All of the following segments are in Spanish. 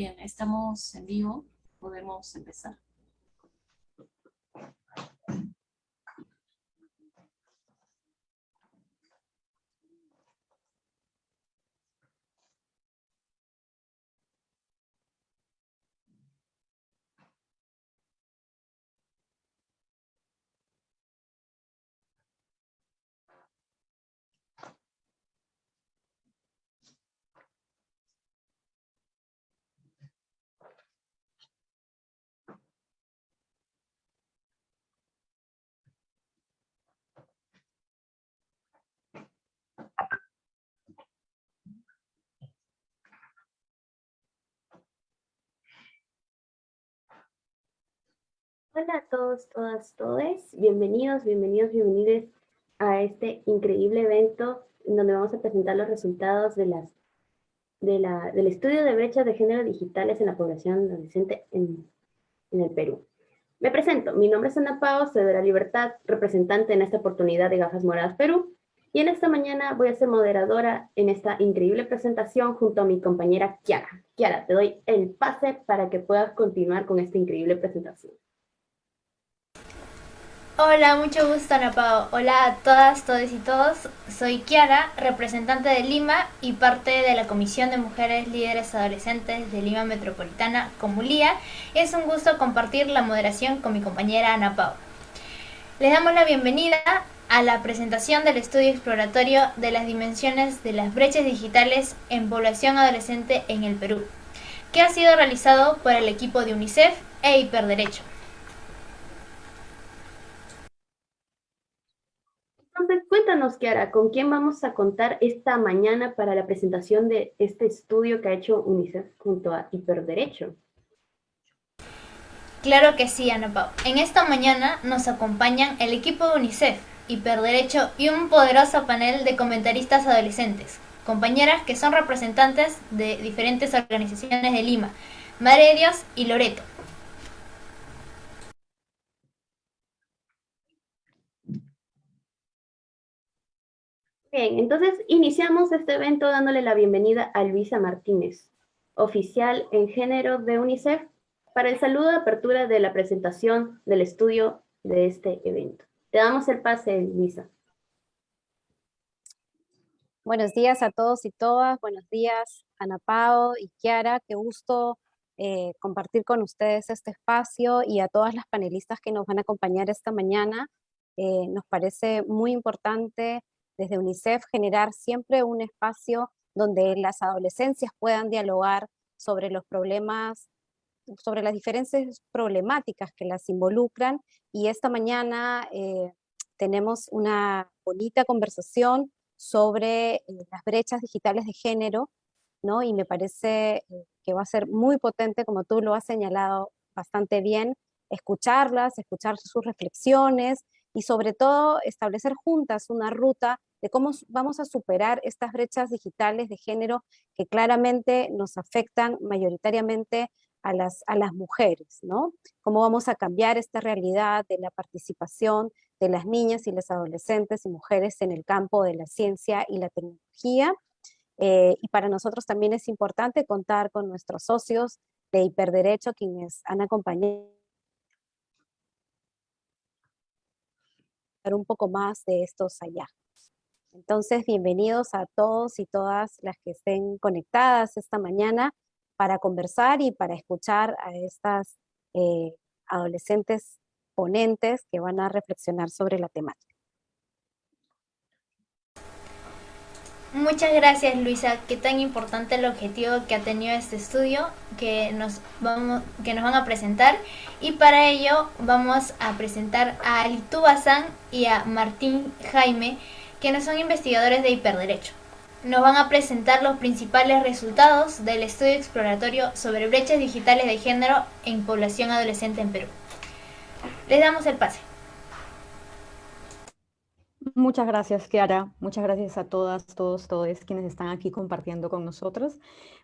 Bien, estamos en vivo, podemos empezar. Hola a todos, todas, todes. Bienvenidos, bienvenidos, bienvenidos a este increíble evento en donde vamos a presentar los resultados de las, de la, del estudio de brechas de género digitales en la población adolescente en, en el Perú. Me presento, mi nombre es Ana Pao, soy de la Libertad, representante en esta oportunidad de Gafas Moradas Perú, y en esta mañana voy a ser moderadora en esta increíble presentación junto a mi compañera Kiara. Kiara, te doy el pase para que puedas continuar con esta increíble presentación. Hola, mucho gusto Ana Pao. Hola a todas, todos y todos. Soy Kiara, representante de Lima y parte de la Comisión de Mujeres Líderes Adolescentes de Lima Metropolitana, Comulía. Es un gusto compartir la moderación con mi compañera Ana Pao. Les damos la bienvenida a la presentación del estudio exploratorio de las dimensiones de las brechas digitales en población adolescente en el Perú, que ha sido realizado por el equipo de UNICEF e Hiperderecho. Entonces, cuéntanos, Kiara, ¿con quién vamos a contar esta mañana para la presentación de este estudio que ha hecho UNICEF junto a Hiperderecho? Claro que sí, Ana Pau. En esta mañana nos acompañan el equipo de UNICEF, Hiperderecho y un poderoso panel de comentaristas adolescentes, compañeras que son representantes de diferentes organizaciones de Lima, Madre y Loreto. Bien, entonces iniciamos este evento dándole la bienvenida a Luisa Martínez, oficial en género de UNICEF, para el saludo de apertura de la presentación del estudio de este evento. Te damos el pase, Luisa. Buenos días a todos y todas, buenos días Ana Pao y Kiara, qué gusto eh, compartir con ustedes este espacio y a todas las panelistas que nos van a acompañar esta mañana. Eh, nos parece muy importante desde UNICEF generar siempre un espacio donde las adolescencias puedan dialogar sobre los problemas, sobre las diferentes problemáticas que las involucran y esta mañana eh, tenemos una bonita conversación sobre eh, las brechas digitales de género, ¿no? Y me parece eh, que va a ser muy potente, como tú lo has señalado bastante bien, escucharlas, escuchar sus reflexiones y sobre todo establecer juntas una ruta de cómo vamos a superar estas brechas digitales de género que claramente nos afectan mayoritariamente a las, a las mujeres, ¿no? Cómo vamos a cambiar esta realidad de la participación de las niñas y las adolescentes y mujeres en el campo de la ciencia y la tecnología. Eh, y para nosotros también es importante contar con nuestros socios de Hiperderecho, quienes han acompañado un poco más de estos allá. Entonces, bienvenidos a todos y todas las que estén conectadas esta mañana para conversar y para escuchar a estas eh, adolescentes ponentes que van a reflexionar sobre la temática. Muchas gracias Luisa, qué tan importante el objetivo que ha tenido este estudio que nos, vamos, que nos van a presentar y para ello vamos a presentar a Alitu Bazán y a Martín Jaime quienes son investigadores de hiperderecho. Nos van a presentar los principales resultados del estudio exploratorio sobre brechas digitales de género en población adolescente en Perú. Les damos el pase. Muchas gracias, Kiara. Muchas gracias a todas, todos, todos quienes están aquí compartiendo con nosotros.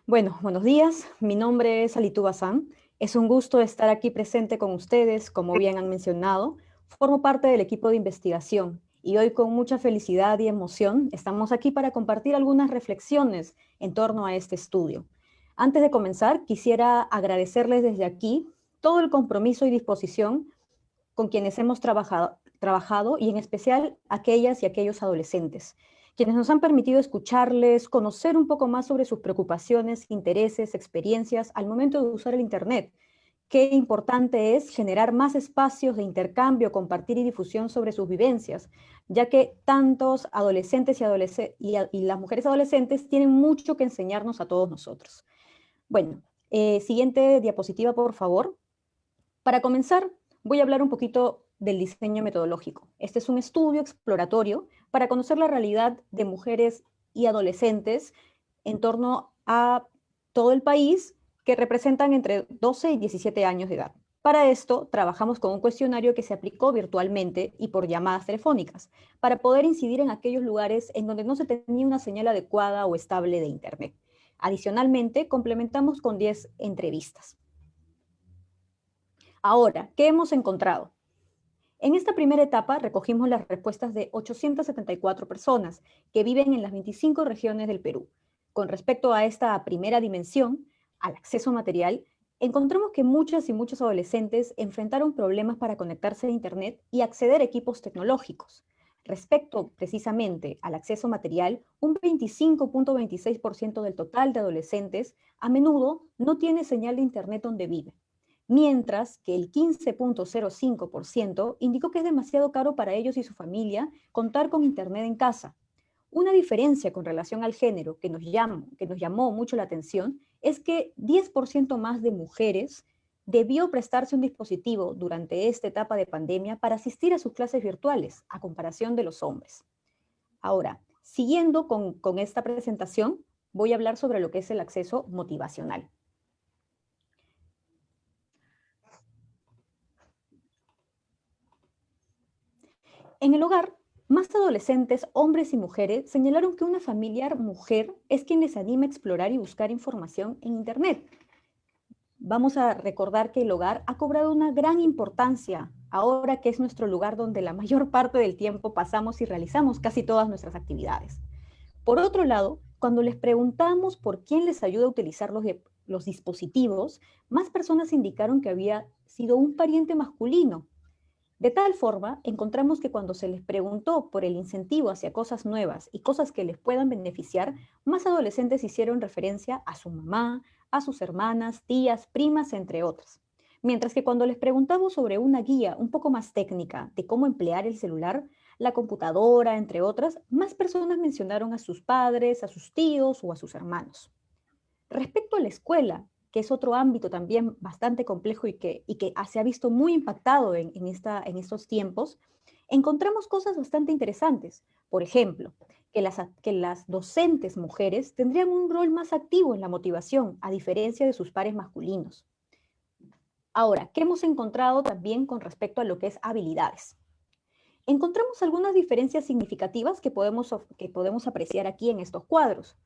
Bueno, buenos días. Mi nombre es Alitu Bazán. Es un gusto estar aquí presente con ustedes, como bien han mencionado. Formo parte del equipo de investigación y hoy con mucha felicidad y emoción estamos aquí para compartir algunas reflexiones en torno a este estudio. Antes de comenzar, quisiera agradecerles desde aquí todo el compromiso y disposición con quienes hemos trabajado, y en especial aquellas y aquellos adolescentes, quienes nos han permitido escucharles, conocer un poco más sobre sus preocupaciones, intereses, experiencias al momento de usar el Internet. Qué importante es generar más espacios de intercambio, compartir y difusión sobre sus vivencias, ya que tantos adolescentes y, y, las mujeres adolescentes tienen mucho que enseñarnos a todos nosotros. Bueno, eh, siguiente diapositiva, por favor. Para comenzar, voy a hablar un poquito del diseño metodológico. Este es un estudio exploratorio para conocer la realidad de mujeres y adolescentes en torno a todo el país que representan entre 12 y 17 años de edad. Para esto, trabajamos con un cuestionario que se aplicó virtualmente y por llamadas telefónicas, para poder incidir en aquellos lugares en donde no se tenía una señal adecuada o estable de Internet. Adicionalmente, complementamos con 10 entrevistas. Ahora, ¿qué hemos encontrado? En esta primera etapa recogimos las respuestas de 874 personas que viven en las 25 regiones del Perú. Con respecto a esta primera dimensión, al acceso material, encontramos que muchas y muchos adolescentes enfrentaron problemas para conectarse a Internet y acceder a equipos tecnológicos. Respecto precisamente al acceso material, un 25.26% del total de adolescentes a menudo no tiene señal de Internet donde vive mientras que el 15.05% indicó que es demasiado caro para ellos y su familia contar con Internet en casa. Una diferencia con relación al género que nos, llamó, que nos llamó mucho la atención es que 10% más de mujeres debió prestarse un dispositivo durante esta etapa de pandemia para asistir a sus clases virtuales, a comparación de los hombres. Ahora, siguiendo con, con esta presentación, voy a hablar sobre lo que es el acceso motivacional. En el hogar, más adolescentes, hombres y mujeres, señalaron que una familiar mujer es quien les anima a explorar y buscar información en Internet. Vamos a recordar que el hogar ha cobrado una gran importancia ahora que es nuestro lugar donde la mayor parte del tiempo pasamos y realizamos casi todas nuestras actividades. Por otro lado, cuando les preguntamos por quién les ayuda a utilizar los, dispositivos, más personas indicaron que había sido un pariente masculino, de tal forma, encontramos que cuando se les preguntó por el incentivo hacia cosas nuevas y cosas que les puedan beneficiar, más adolescentes hicieron referencia a su mamá, a sus hermanas, tías, primas, entre otras. Mientras que cuando les preguntamos sobre una guía un poco más técnica de cómo emplear el celular, la computadora, entre otras, más personas mencionaron a sus padres, a sus tíos o a sus hermanos. Respecto a la escuela, que es otro ámbito también bastante complejo y que, y que se ha visto muy impactado en, esta, en estos tiempos, encontramos cosas bastante interesantes. Por ejemplo, que las, que las docentes mujeres tendrían un rol más activo en la motivación, a diferencia de sus pares masculinos. Ahora, ¿qué hemos encontrado también con respecto a lo que es habilidades? Encontramos algunas diferencias significativas que podemos, que podemos apreciar aquí en estos cuadros.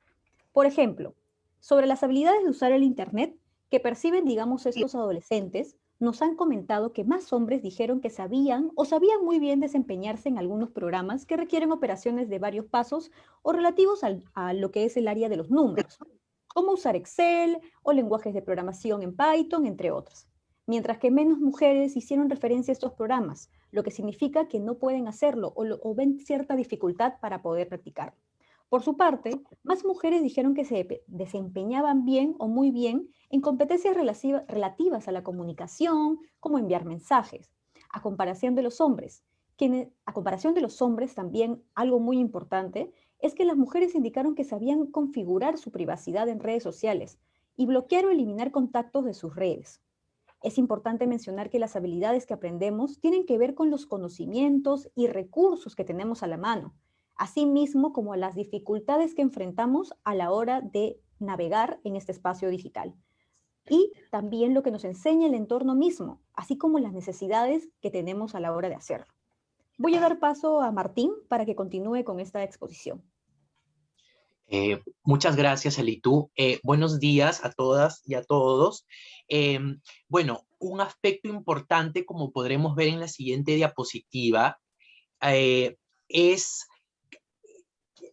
Por ejemplo, sobre las habilidades de usar el Internet que perciben, digamos, estos adolescentes, nos han comentado que más hombres dijeron que sabían o sabían muy bien desempeñarse en algunos programas que requieren operaciones de varios pasos o relativos a lo que es el área de los números, como usar Excel o lenguajes de programación en Python, entre otros. Mientras que menos mujeres hicieron referencia a estos programas, lo que significa que no pueden hacerlo o, o ven cierta dificultad para poder practicarlo. Por su parte, más mujeres dijeron que se desempeñaban bien o muy bien en competencias relativas a la comunicación, como enviar mensajes, a comparación de los hombres. También algo muy importante es que las mujeres indicaron que sabían configurar su privacidad en redes sociales y bloquear o eliminar contactos de sus redes. Es importante mencionar que las habilidades que aprendemos tienen que ver con los conocimientos y recursos que tenemos a la mano, así mismo como las dificultades que enfrentamos a la hora de navegar en este espacio digital. Y también lo que nos enseña el entorno mismo, así como las necesidades que tenemos a la hora de hacerlo. Voy a dar paso a Martín para que continúe con esta exposición. Eh, muchas gracias, Elitú. Eh, buenos días a todas y a todos. Em, bueno, un aspecto importante, como podremos ver en la siguiente diapositiva, eh, es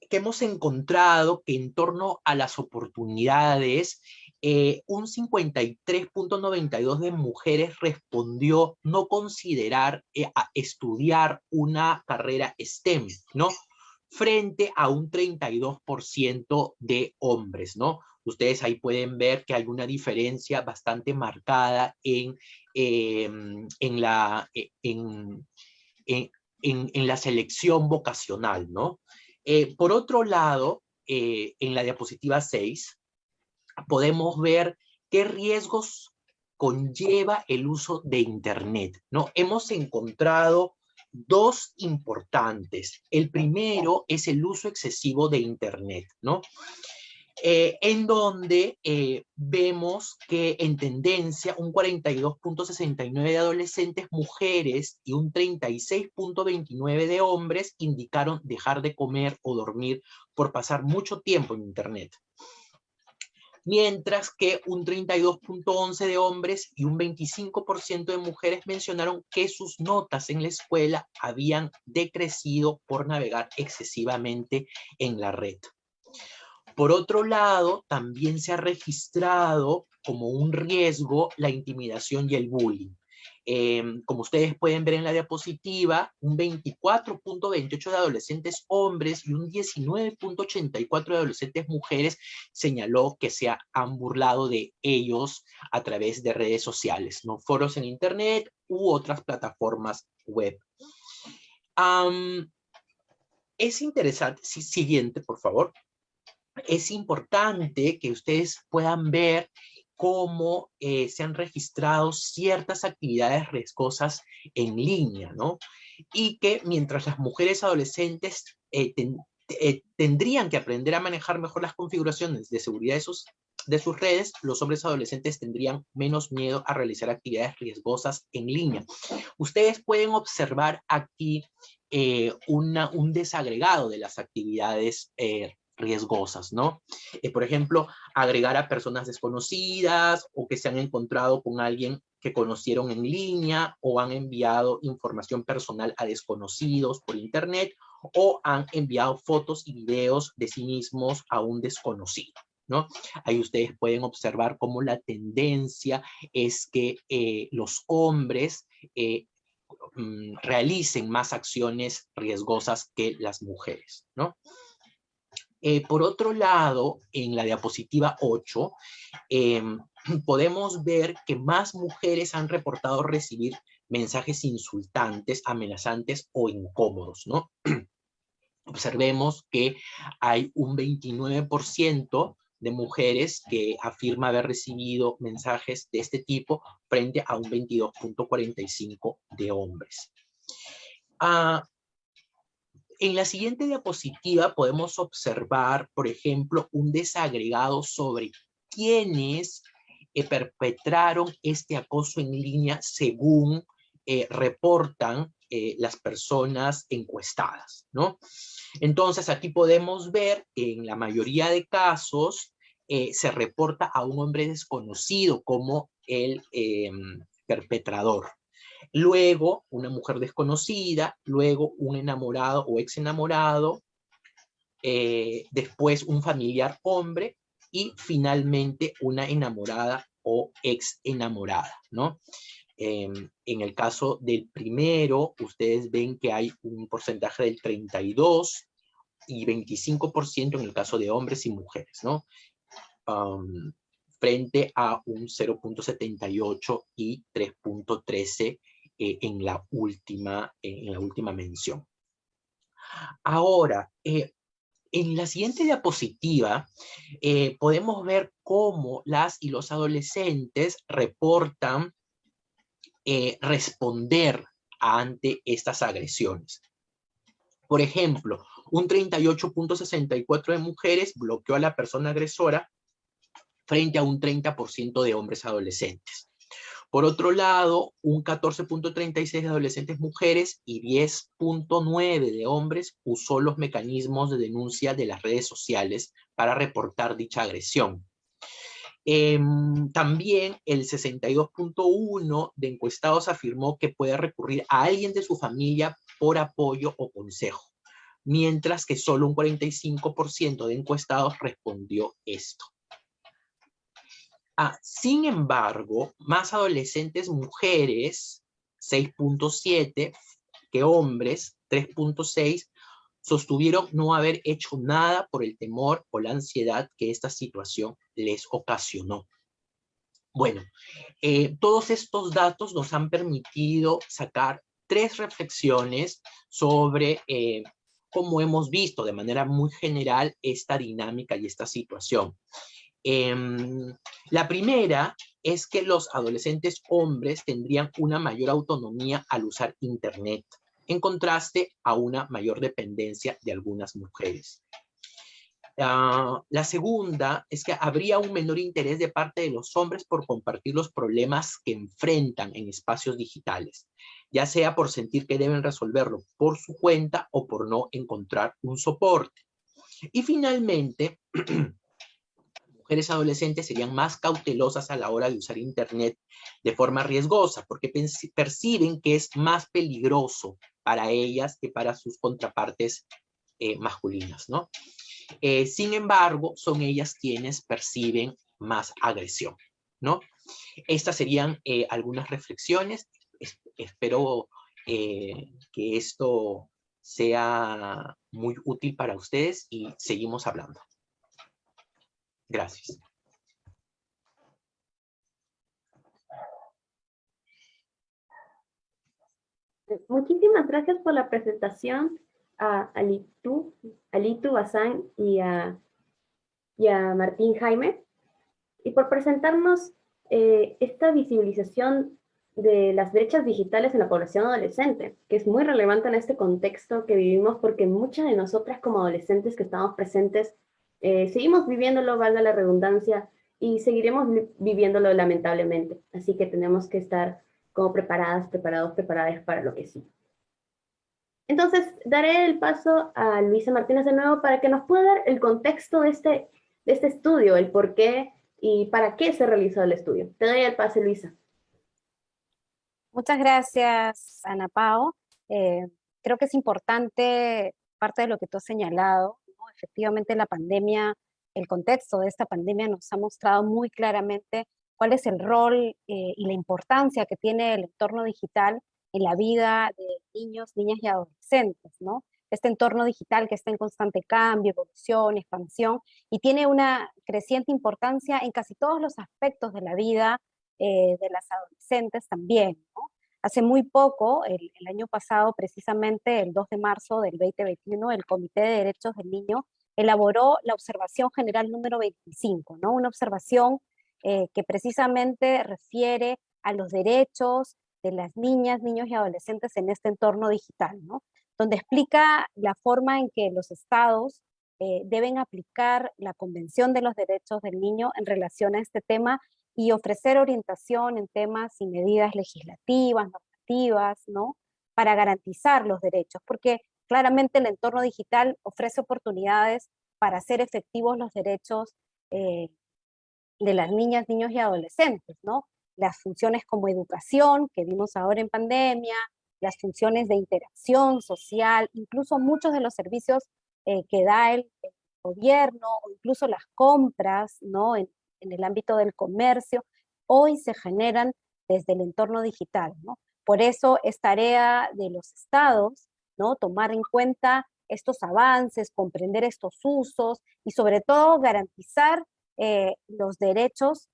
que hemos encontrado que en torno a las oportunidades eh, un 53.92 de mujeres respondió no considerar eh, estudiar una carrera STEM, ¿no? Frente a un 32% de hombres, ¿no? Ustedes ahí pueden ver que hay una diferencia bastante marcada en, em, en, la, e, en, en, la selección vocacional, ¿no? Eh, por otro lado, en la diapositiva 6, podemos ver qué riesgos conlleva el uso de Internet. ¿no? Hemos encontrado dos importantes. El primero es el uso excesivo de Internet, ¿no? Eh, en donde eh, vemos que en tendencia un 42.69 de adolescentes mujeres y un 36.29 de hombres indicaron dejar de comer o dormir por pasar mucho tiempo en Internet mientras que un 32.11 de hombres y un 25% de mujeres mencionaron que sus notas en la escuela habían decrecido por navegar excesivamente en la red. Por otro lado, también se ha registrado como un riesgo la intimidación y el bullying. Em, como ustedes pueden ver en la diapositiva, un 24.28 de adolescentes hombres y un 19.84 de adolescentes mujeres señaló que se han burlado de ellos a través de redes sociales, ¿no? foros en internet u otras plataformas web. es interesante, siguiente por favor, es importante que ustedes puedan ver cómo eh, se han registrado ciertas actividades riesgosas en línea, ¿no? Y que mientras las mujeres adolescentes eh, eh, tendrían que aprender a manejar mejor las configuraciones de seguridad de sus, de sus redes, los hombres adolescentes tendrían menos miedo a realizar actividades riesgosas en línea. Ustedes pueden observar aquí un desagregado de las actividades riesgosas, ¿no? Eh, por ejemplo, agregar a personas desconocidas o que se han encontrado con alguien que conocieron en línea o han enviado información personal a desconocidos por internet o han enviado fotos y videos de sí mismos a un desconocido. ¿No? Ahí ustedes pueden observar cómo la tendencia es que eh, los hombres eh, mm, realicen más acciones riesgosas que las mujeres, ¿no? Eh, por otro lado, en la diapositiva 8, em, podemos ver que más mujeres han reportado recibir mensajes insultantes, amenazantes o incómodos. Observemos que hay un 29% de mujeres que afirma haber recibido mensajes de este tipo frente a un 22.45 de hombres. Ah, en la siguiente diapositiva podemos observar, por ejemplo, un desagregado sobre quiénes eh, perpetraron este acoso en línea según eh, reportan eh, las personas encuestadas, ¿no? Entonces aquí podemos ver que en la mayoría de casos se reporta a un hombre desconocido como el em, perpetrador, luego una mujer desconocida, luego un enamorado o ex enamorado, eh, después un familiar hombre y finalmente una enamorada o ex enamorada, ¿no? Em, en el caso del primero, ustedes ven que hay un porcentaje del 32 y 25% en el caso de hombres y mujeres, ¿no? frente a un 0.78 y 3.13 eh, en, la última, en la última mención. Ahora, eh, en la siguiente diapositiva eh, podemos ver cómo las y los adolescentes reportan responder ante estas agresiones. Por ejemplo, un 38.64 de mujeres bloqueó a la persona agresora frente a un 30% de hombres adolescentes. Por otro lado, un 14.36 de adolescentes mujeres y 10.9 de hombres usó los mecanismos de denuncia de las redes sociales para reportar dicha agresión. Em, también el 62.1 de encuestados afirmó que puede recurrir a alguien de su familia por apoyo o consejo, mientras que solo un 45% de encuestados respondió esto. Ah, sin embargo, más adolescentes mujeres, 6.7, que hombres, 3.6, sostuvieron no haber hecho nada por el temor o la ansiedad que esta situación les ocasionó. Bueno, eh, todos estos datos nos han permitido sacar tres reflexiones sobre eh, cómo hemos visto de manera muy general esta dinámica y esta situación. Em, la primera es que los adolescentes hombres tendrían una mayor autonomía al usar Internet, en contraste a una mayor dependencia de algunas mujeres. Ah, la segunda es que habría un menor interés de parte de los hombres por compartir los problemas que enfrentan en espacios digitales, ya sea por sentir que deben resolverlo por su cuenta o por no encontrar un soporte. Y finalmente, mujeres adolescentes serían más cautelosas a la hora de usar Internet de forma riesgosa, porque perciben que es más peligroso para ellas que para sus contrapartes eh, masculinas, ¿no? Eh, sin embargo, son ellas quienes perciben más agresión, ¿no? Estas serían eh, algunas reflexiones. espero que esto sea muy útil para ustedes y seguimos hablando. Gracias. Muchísimas gracias por la presentación a Alitu, Alitu Bazán y a, y a Martín Jaime, y por presentarnos eh, esta visibilización de las brechas digitales en la población adolescente, que es muy relevante en este contexto que vivimos porque muchas de nosotras como adolescentes que estamos presentes eh, seguimos viviéndolo, valga la redundancia, y seguiremos viviéndolo lamentablemente. Así que tenemos que estar como preparadas, preparados, preparadas para lo que sí. Entonces, daré el paso a Luisa Martínez de nuevo para que nos pueda dar el contexto de este, de este estudio, el por qué y para qué se realizó el estudio. Te doy el pase, Luisa. Muchas gracias, Ana Pao. Eh, creo que es importante, parte de lo que tú has señalado, efectivamente la pandemia, el contexto de esta pandemia nos ha mostrado muy claramente cuál es el rol eh, y la importancia que tiene el entorno digital en la vida de niños, niñas y adolescentes, ¿no? Este entorno digital que está en constante cambio, evolución, expansión, y tiene una creciente importancia en casi todos los aspectos de la vida eh, de las adolescentes también, ¿no? Hace muy poco, el, año pasado, precisamente el 2 de marzo del 2021, el Comité de Derechos del Niño elaboró la observación general número 25, ¿no? Una observación eh, que precisamente refiere a los derechos de las niñas, niños y adolescentes en este entorno digital, ¿no? donde explica la forma en que los estados eh, deben aplicar la Convención de los Derechos del Niño en relación a este tema y ofrecer orientación en temas y medidas legislativas, normativas, ¿no? para garantizar los derechos, porque claramente el entorno digital ofrece oportunidades para hacer efectivos los derechos eh, de las niñas, niños y adolescentes, ¿no? las funciones como educación, que vimos ahora en pandemia, las funciones de interacción social, incluso muchos de los servicios eh, que da el, gobierno, o incluso las compras ¿no? El ámbito del comercio, hoy se generan desde el entorno digital. ¿no? Por eso es tarea de los estados ¿no? tomar en cuenta estos avances, comprender estos usos y sobre todo garantizar eh, los derechos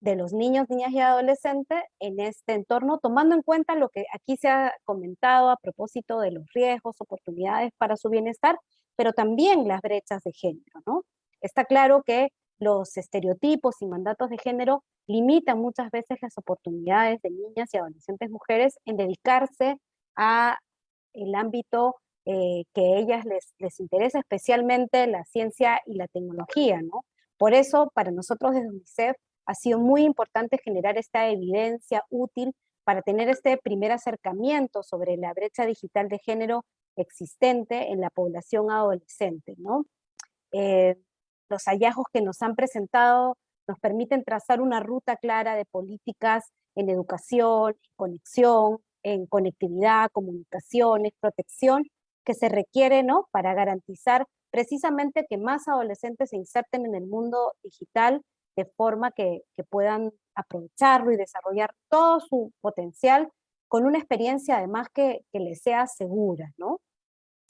de los niños, niñas y adolescentes en este entorno, tomando en cuenta lo que aquí se ha comentado a propósito de los riesgos, oportunidades para su bienestar, pero también las brechas de género, ¿no? Está claro que los estereotipos y mandatos de género limitan muchas veces las oportunidades de niñas y adolescentes mujeres en dedicarse a el ámbito eh, que a ellas les, les interesa, especialmente la ciencia y la tecnología, ¿no? Por eso, para nosotros desde UNICEF, ha sido muy importante generar esta evidencia útil para tener este primer acercamiento sobre la brecha digital de género existente en la población adolescente. ¿no? Eh, los hallazgos que nos han presentado nos permiten trazar una ruta clara de políticas en educación, conexión, en conectividad, comunicaciones, protección, que se requiere ¿no? para garantizar precisamente que más adolescentes se inserten en el mundo digital de forma que, puedan aprovecharlo y desarrollar todo su potencial con una experiencia además que, que les sea segura, ¿no?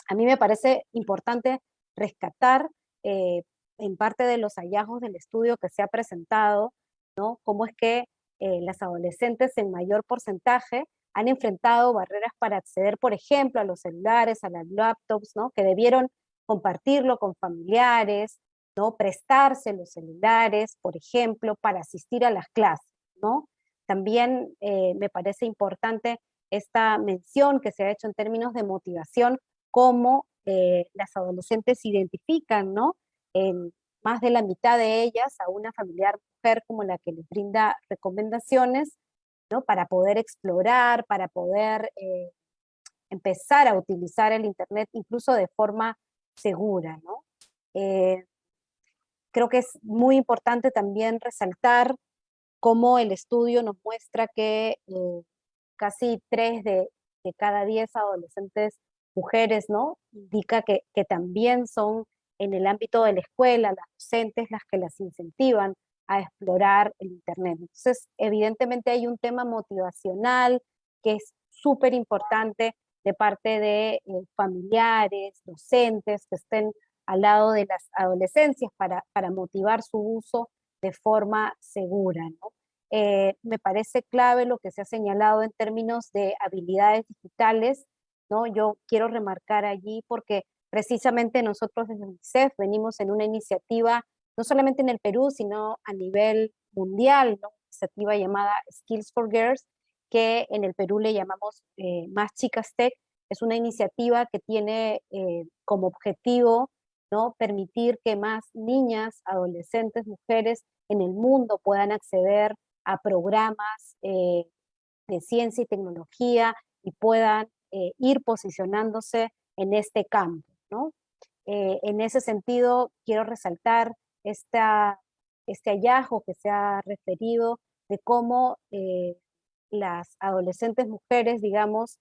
A mí me parece importante rescatar eh, en parte de los hallazgos del estudio que se ha presentado, ¿no? Cómo es que eh, las adolescentes en mayor porcentaje han enfrentado barreras para acceder, por ejemplo, a los celulares, a las laptops, ¿no? Que debieron compartirlo con familiares, ¿no? Prestarse los celulares, por ejemplo, para asistir a las clases, ¿no? También eh, me parece importante esta mención que se ha hecho en términos de motivación, cómo eh, las adolescentes identifican, ¿no? En más de la mitad de ellas a una familiar mujer como la que les brinda recomendaciones, ¿no? Para poder explorar, para poder eh, empezar a utilizar el Internet incluso de forma segura, ¿no? Eh, creo que es muy importante también resaltar cómo el estudio nos muestra que casi tres de, de cada diez adolescentes mujeres, ¿no? Indica que, que también son en el ámbito de la escuela, las docentes las que las incentivan a explorar el Internet. Entonces, evidentemente hay un tema motivacional que es súper importante de parte de eh, familiares, docentes que estén al lado de las adolescencias para, para motivar su uso de forma segura. ¿no? Eh, me parece clave lo que se ha señalado en términos de habilidades digitales yo quiero remarcar allí porque precisamente nosotros desde UNICEF venimos en una iniciativa, no solamente en el Perú, sino a nivel mundial, una iniciativa llamada Skills for Girls, que en el Perú le llamamos eh, Más Chicas Tech. Es una iniciativa que tiene eh, como objetivo ¿no? permitir que más niñas, adolescentes, mujeres en el mundo puedan acceder a programas eh, de ciencia y tecnología y puedan ir posicionándose en este campo. Eh, en ese sentido, quiero resaltar este hallazgo que se ha referido de cómo eh, las adolescentes mujeres, digamos,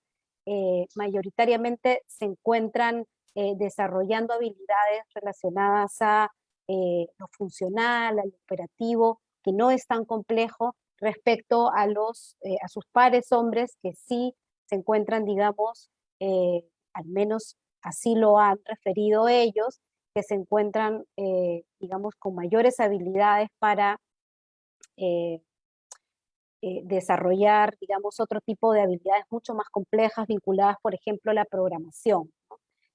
mayoritariamente se encuentran desarrollando habilidades relacionadas a lo funcional, al operativo, que no es tan complejo respecto a, los, a sus pares hombres que sí se encuentran, digamos, eh, al menos así lo han referido ellos, que se encuentran, eh, digamos, con mayores habilidades para eh, desarrollar, digamos, otro tipo de habilidades mucho más complejas vinculadas, por ejemplo, a la programación.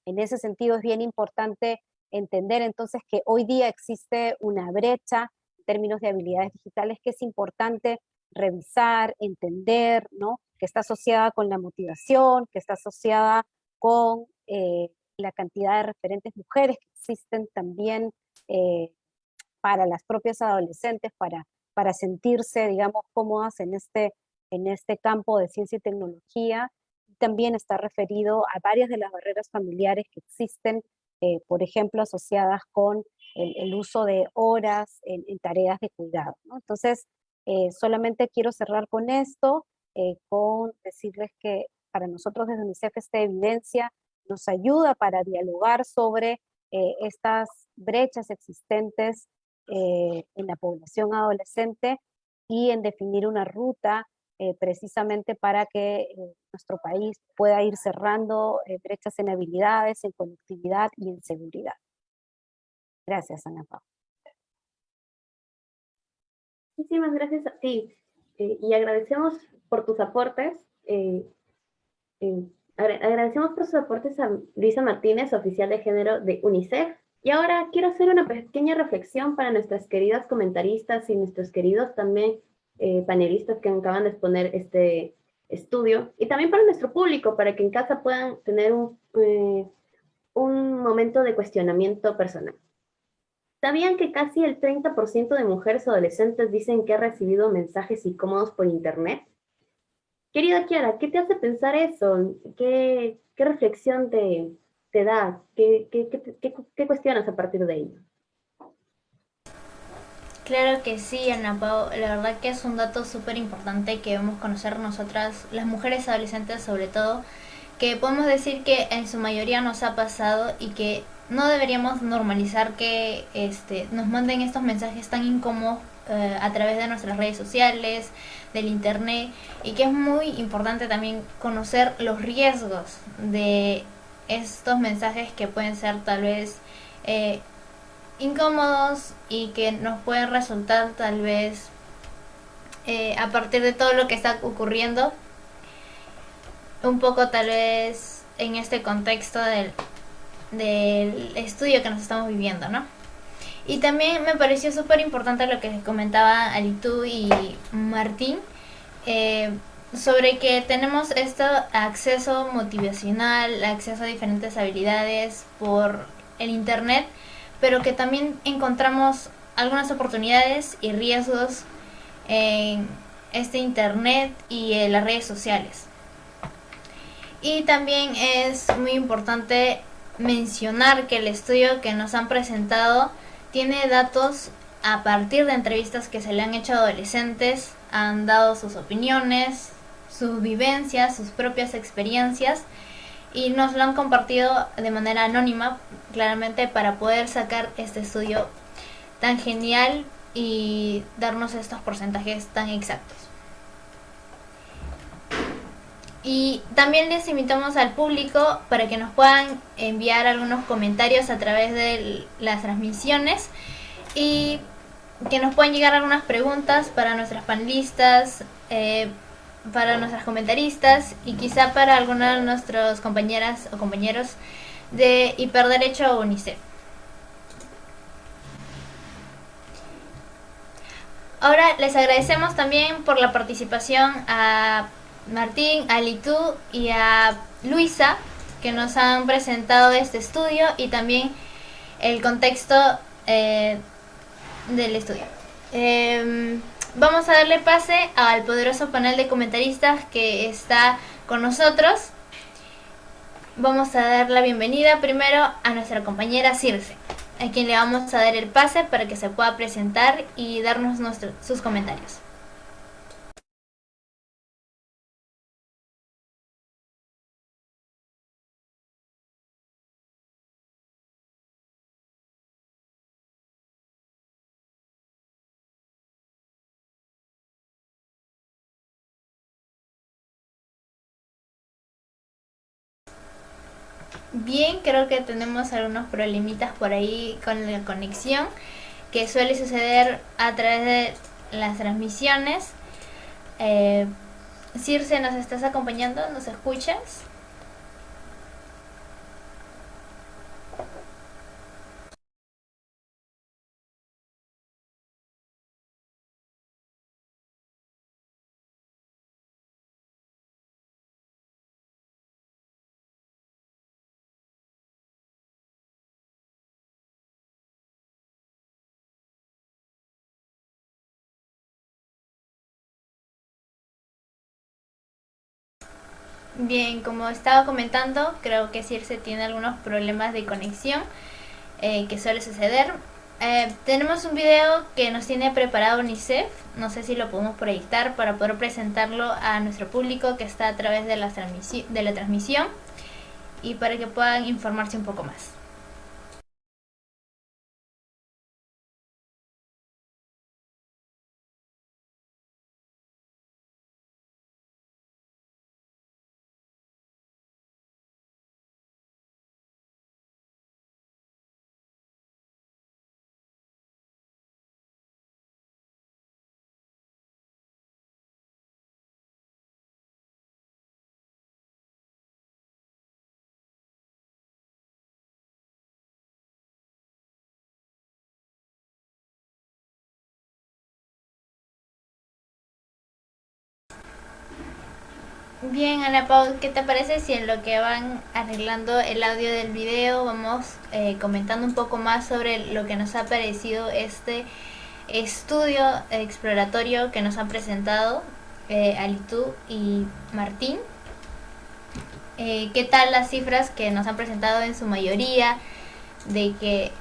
En ese sentido es bien importante entender entonces que hoy día existe una brecha en términos de habilidades digitales que es importante revisar, entender, ¿no? que está asociada con la motivación, que está asociada con eh, la cantidad de referentes mujeres que existen también eh, para las propias adolescentes, para, para sentirse, digamos, cómodas en este, en este campo de ciencia y tecnología. También está referido a varias de las barreras familiares que existen, eh, por ejemplo, asociadas con el, uso de horas en, tareas de cuidado. Entonces, solamente quiero cerrar con esto, eh, con decirles que para nosotros desde UNICEF esta evidencia nos ayuda para dialogar sobre eh, estas brechas existentes eh, en la población adolescente y en definir una ruta precisamente para que nuestro país pueda ir cerrando brechas en habilidades, en conectividad y en seguridad. Gracias, Ana Paula. Muchísimas gracias a ti. y agradecemos por tus aportes. Eh, eh, agradecemos por sus aportes a Luisa Martínez, oficial de género de UNICEF. Y ahora quiero hacer una pequeña reflexión para nuestras queridas comentaristas y nuestros queridos también eh, panelistas que acaban de exponer este estudio. Y también para nuestro público, para que en casa puedan tener un, un momento de cuestionamiento personal. ¿Sabían que casi el 30% de mujeres adolescentes dicen que ha recibido mensajes incómodos por internet? Querida Kiara, ¿qué te hace pensar eso? ¿Qué, reflexión te, te da? ¿Qué, qué, qué, cuestionas a partir de ello? Claro que sí, Ana Pau. La verdad que es un dato súper importante que debemos conocer nosotras, las mujeres adolescentes sobre todo, que podemos decir que en su mayoría nos ha pasado y que no deberíamos normalizar que este, nos manden estos mensajes tan incómodos eh, a través de nuestras redes sociales, del internet y que es muy importante también conocer los riesgos de estos mensajes que pueden ser tal vez eh, incómodos y que nos pueden resultar tal vez eh, a partir de todo lo que está ocurriendo un poco tal vez en este contexto del, del estudio que nos estamos viviendo, ¿no? Y también me pareció súper importante lo que comentaba Alitu y Martín eh, sobre que tenemos este acceso motivacional, acceso a diferentes habilidades por el internet, pero que también encontramos algunas oportunidades y riesgos en este internet y en las redes sociales. Y también es muy importante mencionar que el estudio que nos han presentado tiene datos a partir de entrevistas que se le han hecho a adolescentes, han dado sus opiniones, sus vivencias, sus propias experiencias y nos lo han compartido de manera anónima, claramente para poder sacar este estudio tan genial y darnos estos porcentajes tan exactos. Y también les invitamos al público para que nos puedan enviar algunos comentarios a través de las transmisiones y que nos puedan llegar algunas preguntas para nuestras panelistas, eh, para nuestras comentaristas y quizá para algunas de nuestras compañeras o compañeros de Hiperderecho o UNICEF. Ahora les agradecemos también por la participación a Martín, a y a Luisa que nos han presentado este estudio y también el contexto eh, del estudio. Em, vamos a darle pase al poderoso panel de comentaristas que está con nosotros. Vamos a dar la bienvenida primero a nuestra compañera Circe, a quien le vamos a dar el pase para que se pueda presentar y darnos sus comentarios. Bien, creo que tenemos algunos problemitas por ahí con la conexión que suele suceder a través de las transmisiones. Eh, Circe, ¿nos estás acompañando? ¿Nos escuchas? Bien, como estaba comentando, creo que Circe tiene algunos problemas de conexión eh, que suele suceder. Eh, tenemos un video que nos tiene preparado UNICEF, no sé si lo podemos proyectar para poder presentarlo a nuestro público que está a través de la, de la transmisión y para que puedan informarse un poco más. Bien, Ana Pau, ¿qué te parece si en lo que van arreglando el audio del video vamos eh, comentando un poco más sobre lo que nos ha parecido este estudio exploratorio que nos han presentado eh, Alitú y Martín? Eh, ¿Qué tal las cifras que nos han presentado en su mayoría de que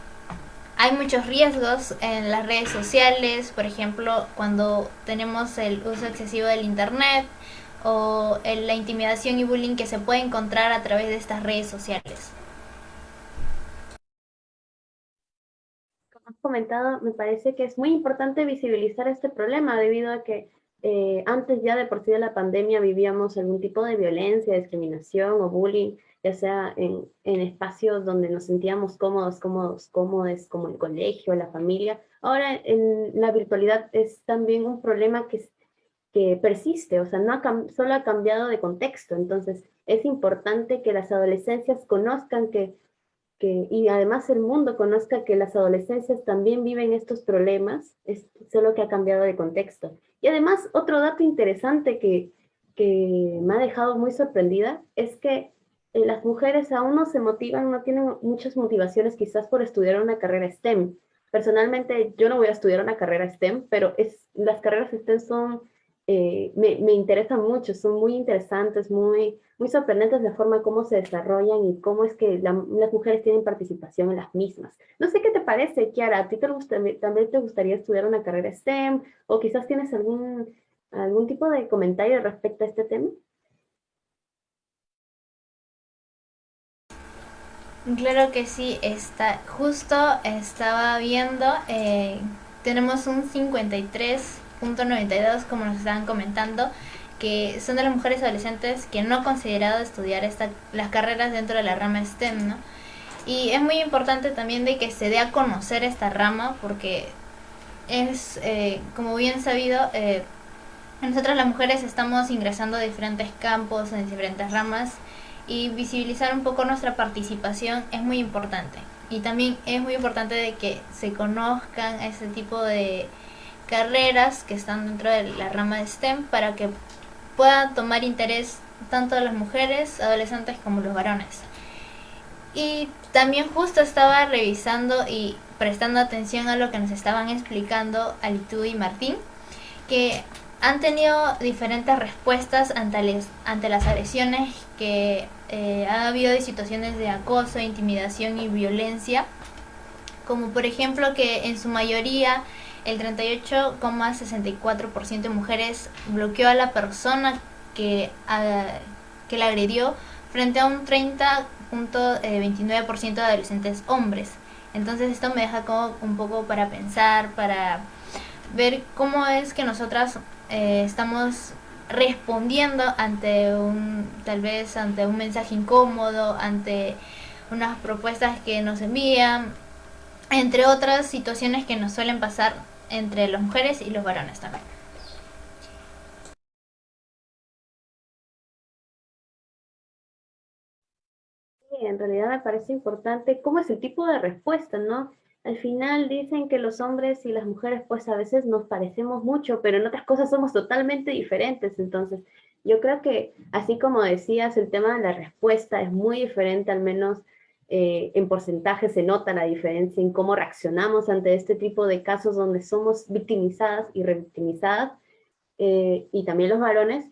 hay muchos riesgos en las redes sociales, por ejemplo, cuando tenemos el uso excesivo del internet, o la intimidación y bullying que se puede encontrar a través de estas redes sociales. has comentado, me parece que es muy importante visibilizar este problema debido a que eh, antes ya de por sí de la pandemia vivíamos algún tipo de violencia, discriminación o bullying, ya sea en, en espacios donde nos sentíamos cómodos, cómodos, cómodos, como el colegio, la familia. Ahora en la virtualidad es también un problema que, que persiste, o sea, no ha, solo ha cambiado de contexto, entonces es importante que las adolescencias conozcan que y además el mundo conozca que las adolescencias también viven estos problemas, es solo que ha cambiado de contexto. Y además, otro dato interesante que, que me ha dejado muy sorprendida es que eh, las mujeres aún no se motivan, no tienen muchas motivaciones quizás por estudiar una carrera STEM. Personalmente, yo no voy a estudiar una carrera STEM, pero es, las carreras STEM son eh, me, me, interesan mucho, son muy interesantes, muy, muy sorprendentes la forma como se desarrollan y cómo es que las mujeres tienen participación en las mismas. No sé qué te parece, Kiara, ¿a ti también te gustaría estudiar una carrera STEM o quizás tienes algún, algún tipo de comentario respecto a este tema? Claro que sí, está, justo estaba viendo, eh, tenemos un 53 .92 como nos estaban comentando que son de las mujeres adolescentes que no han considerado estudiar esta, las carreras dentro de la rama STEM, ¿no? Y es muy importante también de que se dé a conocer esta rama porque es, eh, como bien sabido, eh, nosotras las mujeres estamos ingresando a diferentes campos, en diferentes ramas y visibilizar un poco nuestra participación es muy importante. Y también es muy importante de que se conozcan ese tipo de carreras que están dentro de la rama de STEM para que puedan tomar interés tanto las mujeres, adolescentes como los varones. Y también justo estaba revisando y prestando atención a lo que nos estaban explicando Alitu y Martín, que han tenido diferentes respuestas ante, ante las agresiones que eh, ha habido de situaciones de acoso, intimidación y violencia, como por ejemplo que en su mayoría el 38,64% de mujeres bloqueó a la persona que, que la agredió frente a un 30.29% de adolescentes hombres. Entonces esto me deja como un poco para pensar, para ver cómo es que nosotras eh, estamos respondiendo ante un, tal vez ante un mensaje incómodo, ante unas propuestas que nos envían, entre otras situaciones que nos suelen pasar entre las mujeres y los varones también. En realidad me parece importante cómo es el tipo de respuesta, ¿no? Al final dicen que los hombres y las mujeres pues a veces nos parecemos mucho, pero en otras cosas somos totalmente diferentes. Entonces, yo creo que así como decías, el tema de la respuesta es muy diferente, al menos eh, en porcentaje se nota la diferencia en cómo reaccionamos ante este tipo de casos donde somos victimizadas y revictimizadas, eh, y también los varones,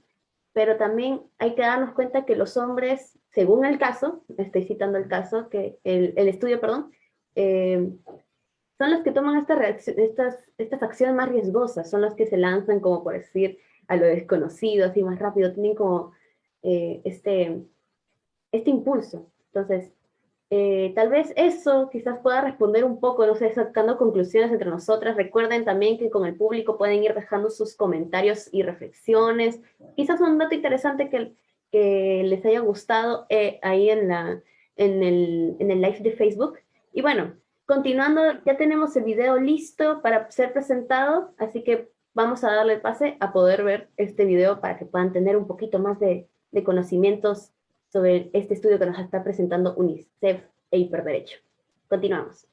pero también hay que darnos cuenta que los hombres, según el caso, estoy citando el caso, que el, el estudio, perdón, eh, son los que toman estas, estas, estas acciones más riesgosas, son los que se lanzan como por decir a lo desconocido, así más rápido, tienen como este, este impulso. Entonces, eh, tal vez eso quizás pueda responder un poco, no sé, sacando conclusiones entre nosotras. Recuerden también que con el público pueden ir dejando sus comentarios y reflexiones. Quizás un dato interesante que, que les haya gustado eh, ahí en, la, en, el, en el live de Facebook. Y bueno, continuando, ya tenemos el video listo para ser presentado, así que vamos a darle pase a poder ver este video para que puedan tener un poquito más de, de conocimientos sobre este estudio que nos está presentando UNICEF e Hiperderecho. Continuamos.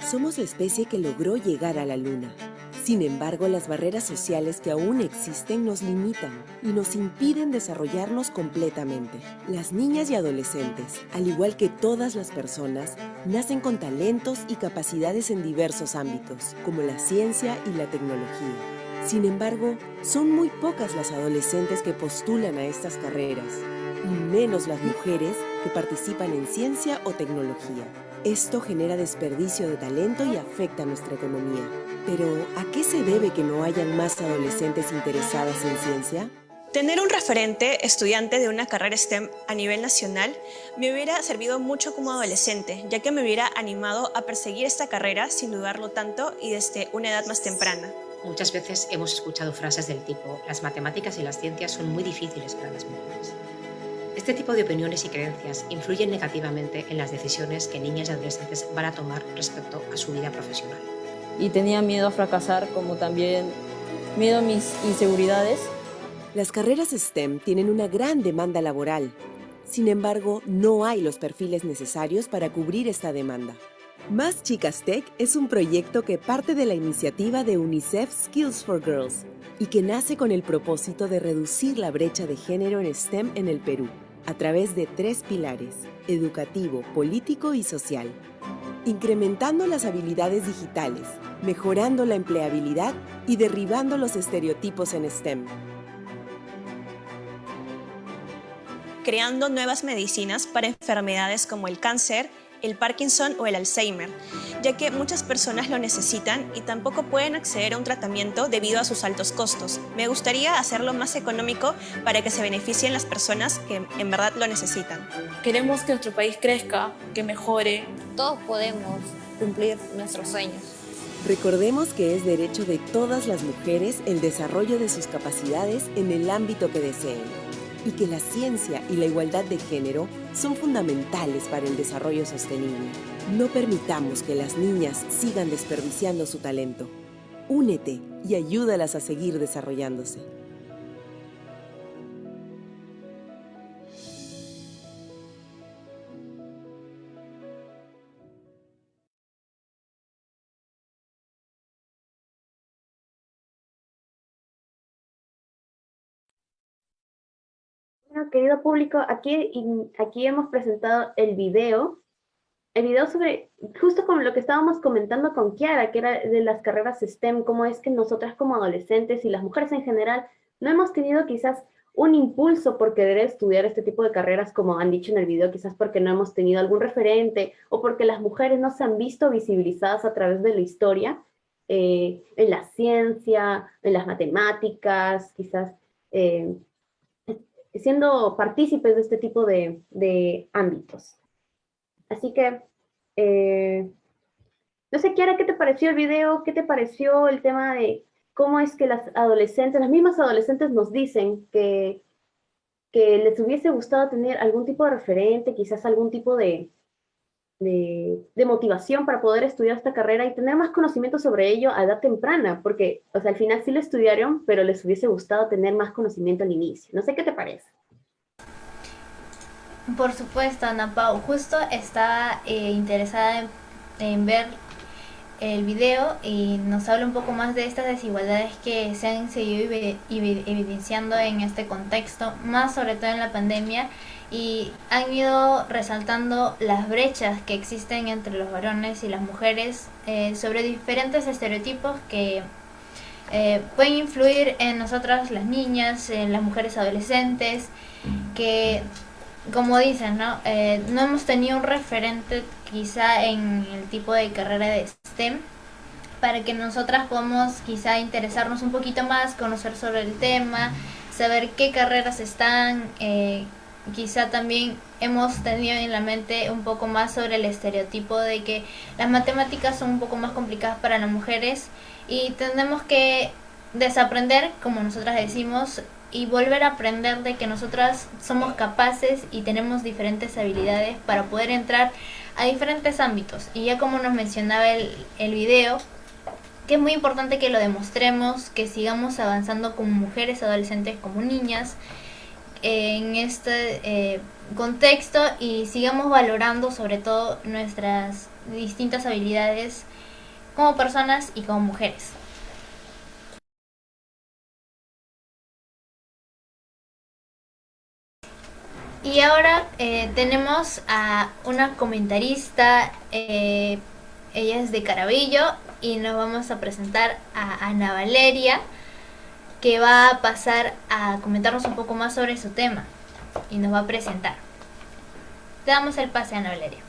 Somos la especie que logró llegar a la Luna. Sin embargo, las barreras sociales que aún existen nos limitan y nos impiden desarrollarnos completamente. Las niñas y adolescentes, al igual que todas las personas, nacen con talentos y capacidades en diversos ámbitos, como la ciencia y la tecnología. Sin embargo, son muy pocas las adolescentes que postulan a estas carreras, y menos las mujeres que participan en ciencia o tecnología. Esto genera desperdicio de talento y afecta nuestra economía. Pero, ¿a qué se debe que no hayan más adolescentes interesadas en ciencia? Tener un referente estudiante de una carrera STEM a nivel nacional me hubiera servido mucho como adolescente, ya que me hubiera animado a perseguir esta carrera sin dudarlo tanto y desde una edad más temprana. Muchas veces hemos escuchado frases del tipo las matemáticas y las ciencias son muy difíciles para las mujeres. Este tipo de opiniones y creencias influyen negativamente en las decisiones que niñas y adolescentes van a tomar respecto a su vida profesional. Y tenía miedo a fracasar, como también miedo a mis inseguridades las carreras STEM tienen una gran demanda laboral. Sin embargo, no hay los perfiles necesarios para cubrir esta demanda. Más Chicas Tech es un proyecto que parte de la iniciativa de UNICEF Skills for Girls y que nace con el propósito de reducir la brecha de género en STEM en el Perú, a través de tres pilares, educativo, político y social. Incrementando las habilidades digitales, mejorando la empleabilidad y derribando los estereotipos en STEM. creando nuevas medicinas para enfermedades como el cáncer, el Parkinson o el Alzheimer, ya que muchas personas lo necesitan y tampoco pueden acceder a un tratamiento debido a sus altos costos. Me gustaría hacerlo más económico para que se beneficien las personas que en verdad lo necesitan. Queremos que nuestro país crezca, que mejore. Todos podemos cumplir nuestros sueños. Recordemos que es derecho de todas las mujeres el desarrollo de sus capacidades en el ámbito que deseen y que la ciencia y la igualdad de género son fundamentales para el desarrollo sostenible. No permitamos que las niñas sigan desperdiciando su talento. Únete y ayúdalas a seguir desarrollándose. Querido público, aquí, aquí hemos presentado el video, el video sobre, justo como lo que estábamos comentando con Kiara, que era de las carreras STEM, cómo es que nosotras como adolescentes y las mujeres en general no hemos tenido quizás un impulso por querer estudiar este tipo de carreras, como han dicho en el video, quizás porque no hemos tenido algún referente o porque las mujeres no se han visto visibilizadas a través de la historia, eh, en la ciencia, en las matemáticas, quizás eh, siendo partícipes de este tipo de, ámbitos. Así que, eh, no sé, Kiara, ¿qué te pareció el video? ¿Qué te pareció el tema de cómo es que las adolescentes, las mismas adolescentes nos dicen que, que les hubiese gustado tener algún tipo de referente, quizás algún tipo de, de, motivación para poder estudiar esta carrera y tener más conocimiento sobre ello a edad temprana, porque, o sea, al final sí lo estudiaron, pero les hubiese gustado tener más conocimiento al inicio. No sé qué te parece. Por supuesto, Ana Pau. Justo estaba eh, interesada en, ver el video y nos habla un poco más de estas desigualdades que se han seguido evidenciando en este contexto, más sobre todo en la pandemia y han ido resaltando las brechas que existen entre los varones y las mujeres eh, sobre diferentes estereotipos que eh, pueden influir en nosotras las niñas, en las mujeres adolescentes, que como dicen, ¿no? Eh, no hemos tenido un referente quizá en el tipo de carrera de STEM para que nosotras podamos quizá interesarnos un poquito más, conocer sobre el tema, saber qué carreras están, quizá también hemos tenido en la mente un poco más sobre el estereotipo de que las matemáticas son un poco más complicadas para las mujeres y tenemos que desaprender, como nosotras decimos, y volver a aprender de que nosotras somos capaces y tenemos diferentes habilidades para poder entrar a diferentes ámbitos. Y ya como nos mencionaba el, el video, que es muy importante que lo demostremos, que sigamos avanzando como mujeres, adolescentes, como niñas, en este eh, contexto y sigamos valorando sobre todo nuestras distintas habilidades como personas y como mujeres. Y ahora eh, tenemos a una comentarista, eh, ella es de Carabillo y nos vamos a presentar a Ana Valeria que va a pasar a comentarnos un poco más sobre su tema y nos va a presentar. Te damos el pase, Ana Valeria.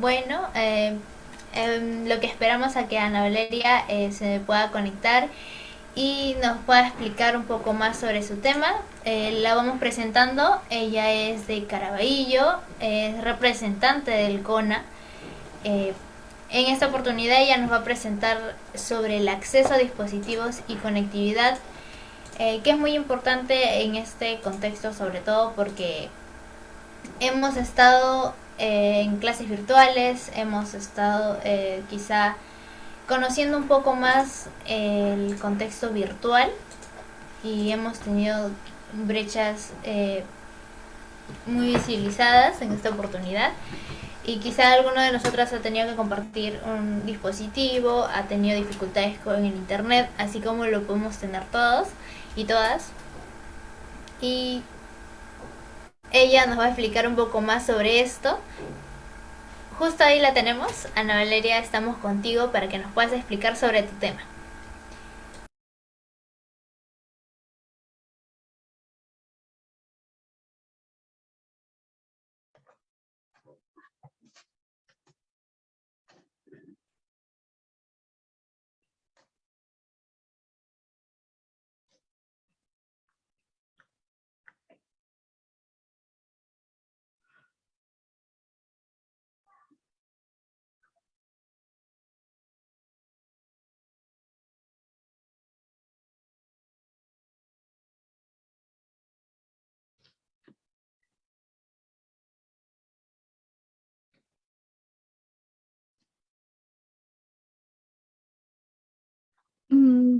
Bueno, eh, em, lo que esperamos a que Ana Valeria eh, se pueda conectar y nos pueda explicar un poco más sobre su tema. Eh, la vamos presentando, ella es de Caraballo, es representante del CONA. en esta oportunidad ella nos va a presentar sobre el acceso a dispositivos y conectividad, que es muy importante en este contexto sobre todo porque hemos estado eh, en clases virtuales, hemos estado eh, quizá conociendo un poco más el contexto virtual y hemos tenido brechas eh, muy visibilizadas en esta oportunidad y quizá alguno de nosotros ha tenido que compartir un dispositivo, ha tenido dificultades con el internet, así como lo podemos tener todos y todas. Y ella nos va a explicar un poco más sobre esto. Justo ahí la tenemos. Ana Valeria, estamos contigo para que nos puedas explicar sobre tu tema.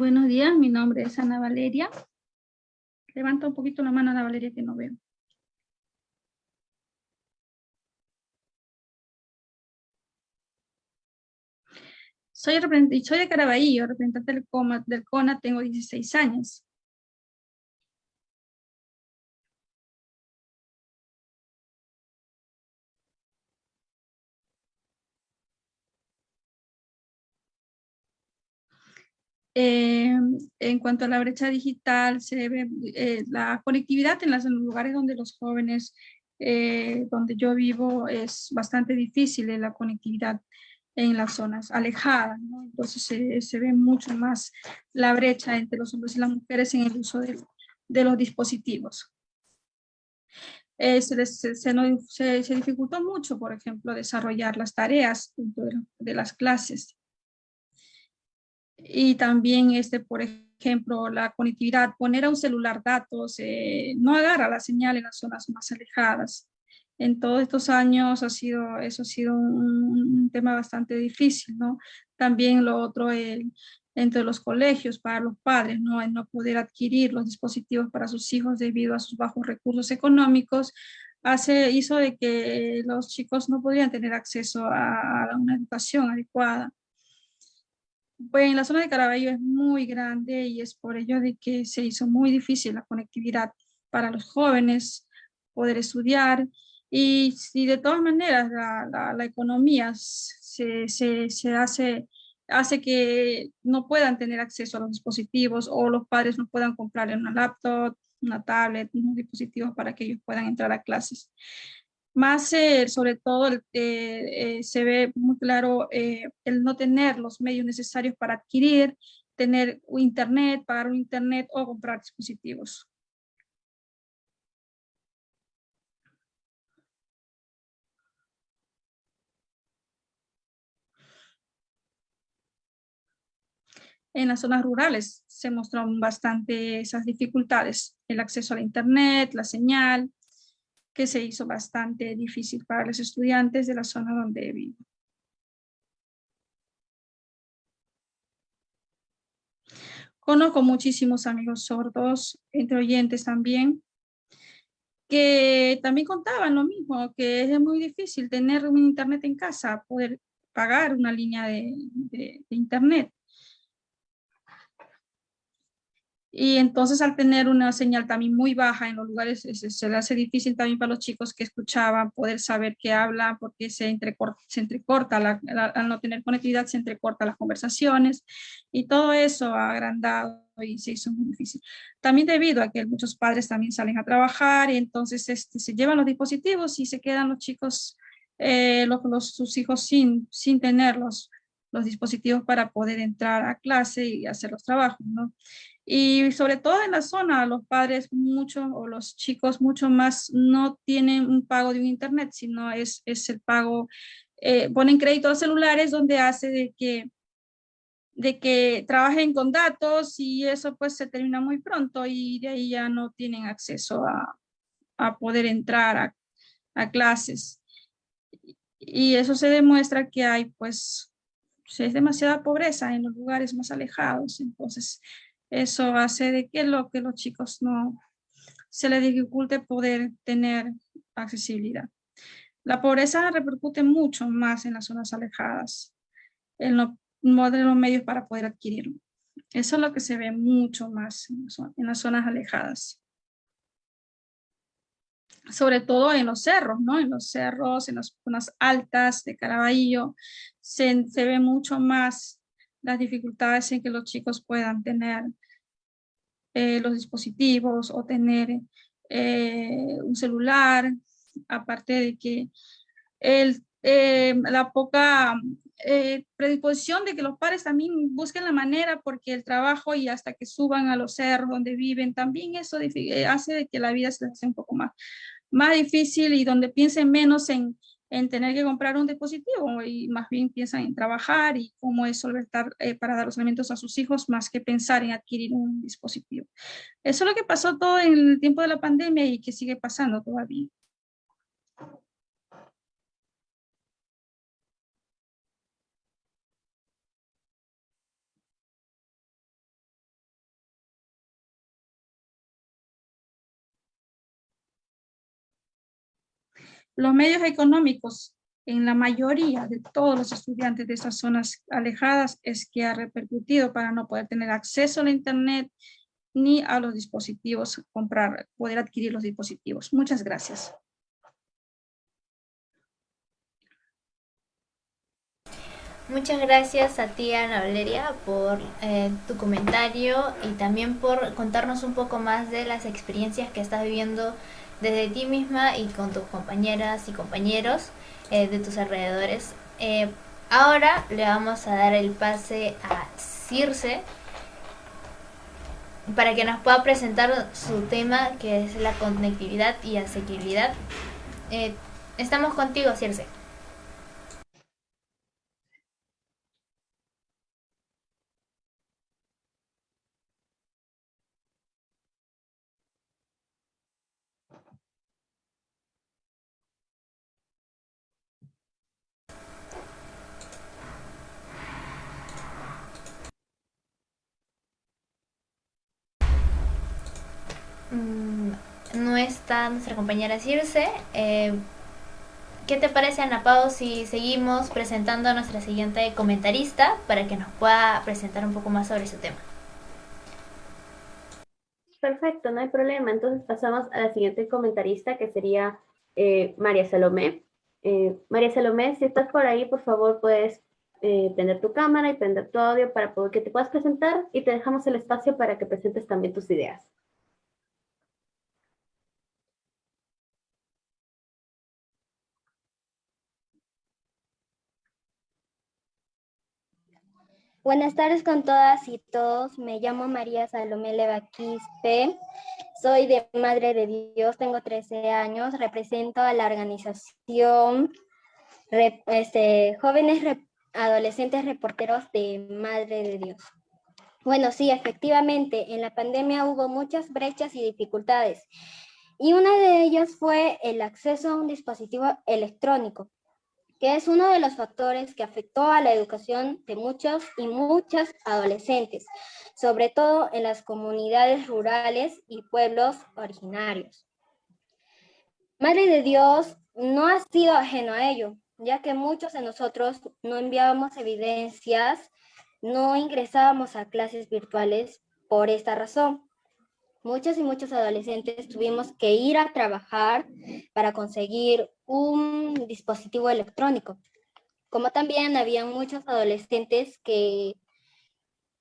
Buenos días, mi nombre es Ana Valeria. Levanta un poquito la mano Ana Valeria que no veo. Soy, soy de Caraballo, representante del, del CONA, tengo 16 años. Eh, en cuanto a la brecha digital, se ve eh, la conectividad en, los lugares donde los jóvenes, eh, donde yo vivo, es bastante difícil la conectividad en las zonas alejadas, entonces se, ve mucho más la brecha entre los hombres y las mujeres en el uso de, los dispositivos. se, se, se, dificultó mucho, por ejemplo, desarrollar las tareas de las clases y también, este, por ejemplo, la conectividad, poner a un celular datos, eh, no agarra la señal en las zonas más alejadas. En todos estos años ha sido, eso ha sido un, tema bastante difícil, ¿no? También lo otro, el, entre los colegios para los padres, ¿no? El no poder adquirir los dispositivos para sus hijos debido a sus bajos recursos económicos, hace, hizo de que los chicos no podían tener acceso a una educación adecuada. Pues la zona de Caraballo es muy grande y es por ello de que se hizo muy difícil la conectividad para los jóvenes, poder estudiar y si de todas maneras la, economía se, hace, hace que no puedan tener acceso a los dispositivos o los padres no puedan comprar una laptop, una tablet, unos dispositivos para que ellos puedan entrar a clases. Más eh, sobre todo eh, eh, se ve muy claro el no tener los medios necesarios para adquirir, tener internet, pagar un internet o comprar dispositivos. En las zonas rurales se mostraron bastante esas dificultades, el acceso al internet, la señal, que se hizo bastante difícil para los estudiantes de la zona donde vivo. Conozco muchísimos amigos sordos, entre oyentes también, que también contaban lo mismo, que es muy difícil tener un internet en casa, poder pagar una línea de, de internet. Y entonces al tener una señal también muy baja en los lugares, se, le hace difícil también para los chicos que escuchaban poder saber qué habla, porque se entrecorta, se entrecorta al no tener conectividad se entrecorta las conversaciones y todo eso ha agrandado y se hizo muy difícil. También debido a que muchos padres también salen a trabajar y entonces este, se llevan los dispositivos y se quedan los chicos eh, los, sus hijos sin, sin tener los, los dispositivos para poder entrar a clase y hacer los trabajos, ¿no? Y sobre todo en la zona, los padres mucho o los chicos mucho más no tienen un pago de un internet, sino es, es el pago, eh, ponen créditos celulares donde hace de que, de que trabajen con datos y eso pues se termina muy pronto y de ahí ya no tienen acceso a, a poder entrar a, a clases. Y eso se demuestra que hay pues es demasiada pobreza en los lugares más alejados, entonces eso hace de que, lo, que los chicos no se les dificulte poder tener accesibilidad. La pobreza repercute mucho más en las zonas alejadas, en los, los medios para poder adquirirlo. Eso es lo que se ve mucho más en las zonas alejadas sobre todo en los cerros, ¿no? En los cerros, en las zonas altas de Caraballo, se, se ve mucho más las dificultades en que los chicos puedan tener eh, los dispositivos o tener eh, un celular, aparte de que el, eh, la poca predisposición de que los padres también busquen la manera porque el trabajo y hasta que suban a los cerros donde viven, también eso hace de que la vida se hace un poco más, más difícil y donde piensen menos en, en tener que comprar un dispositivo y más bien piensan en trabajar y cómo es solventar eh, para dar los alimentos a sus hijos más que pensar en adquirir un dispositivo. Eso es lo que pasó todo en el tiempo de la pandemia y que sigue pasando todavía. Los medios económicos en la mayoría de todos los estudiantes de esas zonas alejadas es que ha repercutido para no poder tener acceso a la internet ni a los dispositivos, comprar, poder adquirir los dispositivos. Muchas gracias. Muchas gracias a ti, Ana Valeria, por eh, tu comentario y también por contarnos un poco más de las experiencias que estás viviendo desde ti misma y con tus compañeras y compañeros eh, de tus alrededores. Eh, ahora le vamos a dar el pase a Circe para que nos pueda presentar su tema que es la conectividad y asequibilidad. Eh, estamos contigo, Circe. Mm, no está nuestra compañera Circe. Eh, ¿Qué te parece, Ana Pau, si seguimos presentando a nuestra siguiente comentarista para que nos pueda presentar un poco más sobre su tema? Perfecto, no hay problema. Entonces pasamos a la siguiente comentarista que sería eh, María Salomé. Eh, María Salomé, si estás por ahí, por favor, puedes prender tu cámara y prender tu audio para que te puedas presentar y te dejamos el espacio para que presentes también tus ideas. Buenas tardes con todas y todos. Me llamo María Salomé Levaquispe. Soy de Madre de Dios, tengo 13 años. Represento a la organización este, Jóvenes Adolescentes Reporteros de Madre de Dios. Bueno, sí, efectivamente, en la pandemia hubo muchas brechas y dificultades. Y una de ellas fue el acceso a un dispositivo electrónico que es uno de los factores que afectó a la educación de muchos y muchas adolescentes, sobre todo en las comunidades rurales y pueblos originarios. Madre de Dios no ha sido ajeno a ello, ya que muchos de nosotros no enviábamos evidencias, no ingresábamos a clases virtuales por esta razón. Muchos y muchos adolescentes tuvimos que ir a trabajar para conseguir un dispositivo electrónico. Como también había muchos adolescentes que,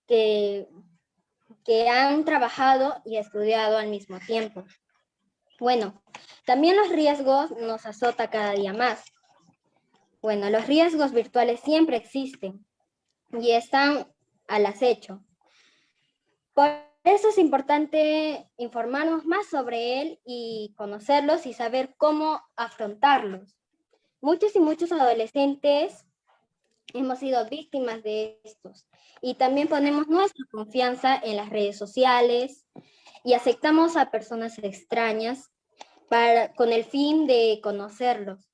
que, que han trabajado y estudiado al mismo tiempo. Bueno, también los riesgos nos azota cada día más. Bueno, los riesgos virtuales siempre existen y están al acecho. Por eso es importante informarnos más sobre él y conocerlos y saber cómo afrontarlos. Muchos y muchos adolescentes hemos sido víctimas de estos y también ponemos nuestra confianza en las redes sociales y aceptamos a personas extrañas para, con el fin de conocerlos,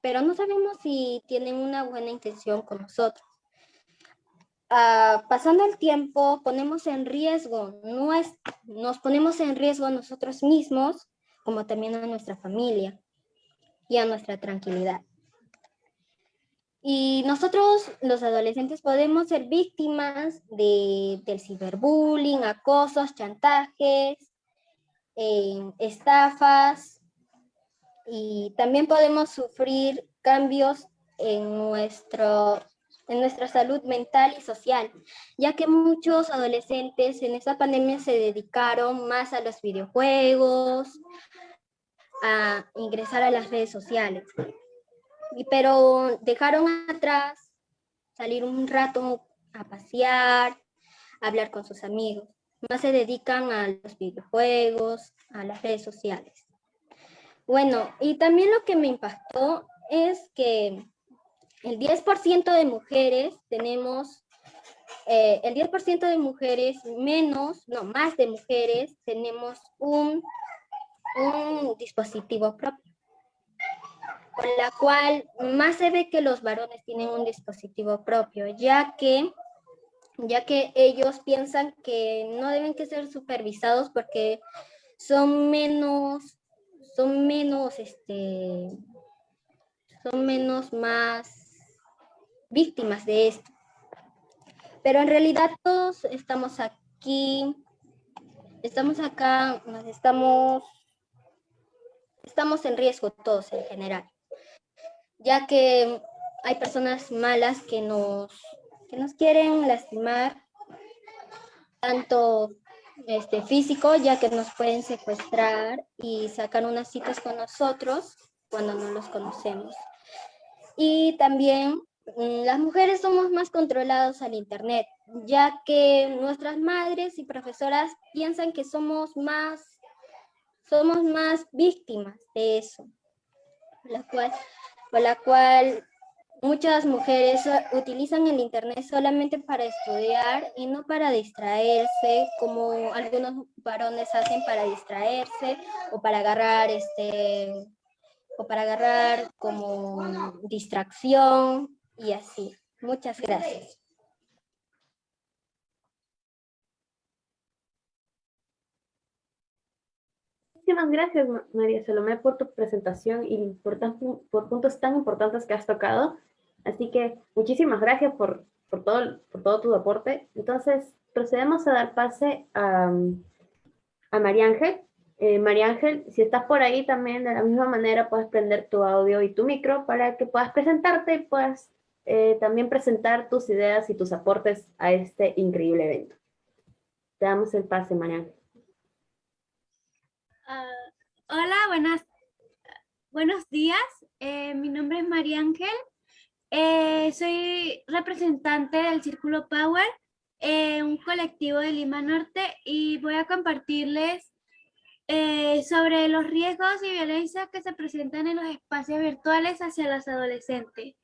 pero no sabemos si tienen una buena intención con nosotros. Ah, pasando el tiempo, ponemos en riesgo, nos ponemos en riesgo a nosotros mismos, como también a nuestra familia y a nuestra tranquilidad. Y nosotros, los adolescentes, podemos ser víctimas de, del ciberbullying, acosos, chantajes, eh, estafas, y también podemos sufrir cambios en nuestro en nuestra salud mental y social, ya que muchos adolescentes en esta pandemia se dedicaron más a los videojuegos, a ingresar a las redes sociales. pero dejaron atrás salir un rato a pasear, a hablar con sus amigos. Más se dedican a los videojuegos, a las redes sociales. Bueno, y también lo que me impactó es que el 10% de mujeres tenemos, eh, el 10% de mujeres menos, no, más de mujeres tenemos un, un dispositivo propio. Con la cual más se ve que los varones tienen un dispositivo propio, ya que, ya que ellos piensan que no deben que ser supervisados porque son menos, son menos, este, son menos más víctimas de esto. Pero en realidad todos estamos aquí, estamos acá, estamos, estamos en riesgo todos en general, ya que hay personas malas que nos, que nos quieren lastimar, tanto este, físico, ya que nos pueden secuestrar y sacar unas citas con nosotros cuando no los conocemos. Y también las mujeres somos más controlados al Internet, ya que nuestras madres y profesoras piensan que somos más, somos más víctimas de eso, la cual, por la cual muchas mujeres utilizan el Internet solamente para estudiar y no para distraerse, como algunos varones hacen para distraerse o para agarrar este o para agarrar como distracción y así. Muchas gracias. Muchísimas gracias, María Salomé, por tu presentación y por, por puntos tan importantes que has tocado. Así que muchísimas gracias por, por, todo, por todo tu aporte. Entonces, procedemos a dar pase a, a María Ángel. Eh, María Ángel, si estás por ahí también, de la misma manera puedes prender tu audio y tu micro para que puedas presentarte y puedas eh, también presentar tus ideas y tus aportes a este increíble evento. Te damos el pase, María. Ah, hola, buenas, buenos días. Eh, mi nombre es María Ángel. Eh, soy representante del Círculo Power, un colectivo de Lima Norte, y voy a compartirles sobre los riesgos y violencias que se presentan en los espacios virtuales hacia los adolescentes.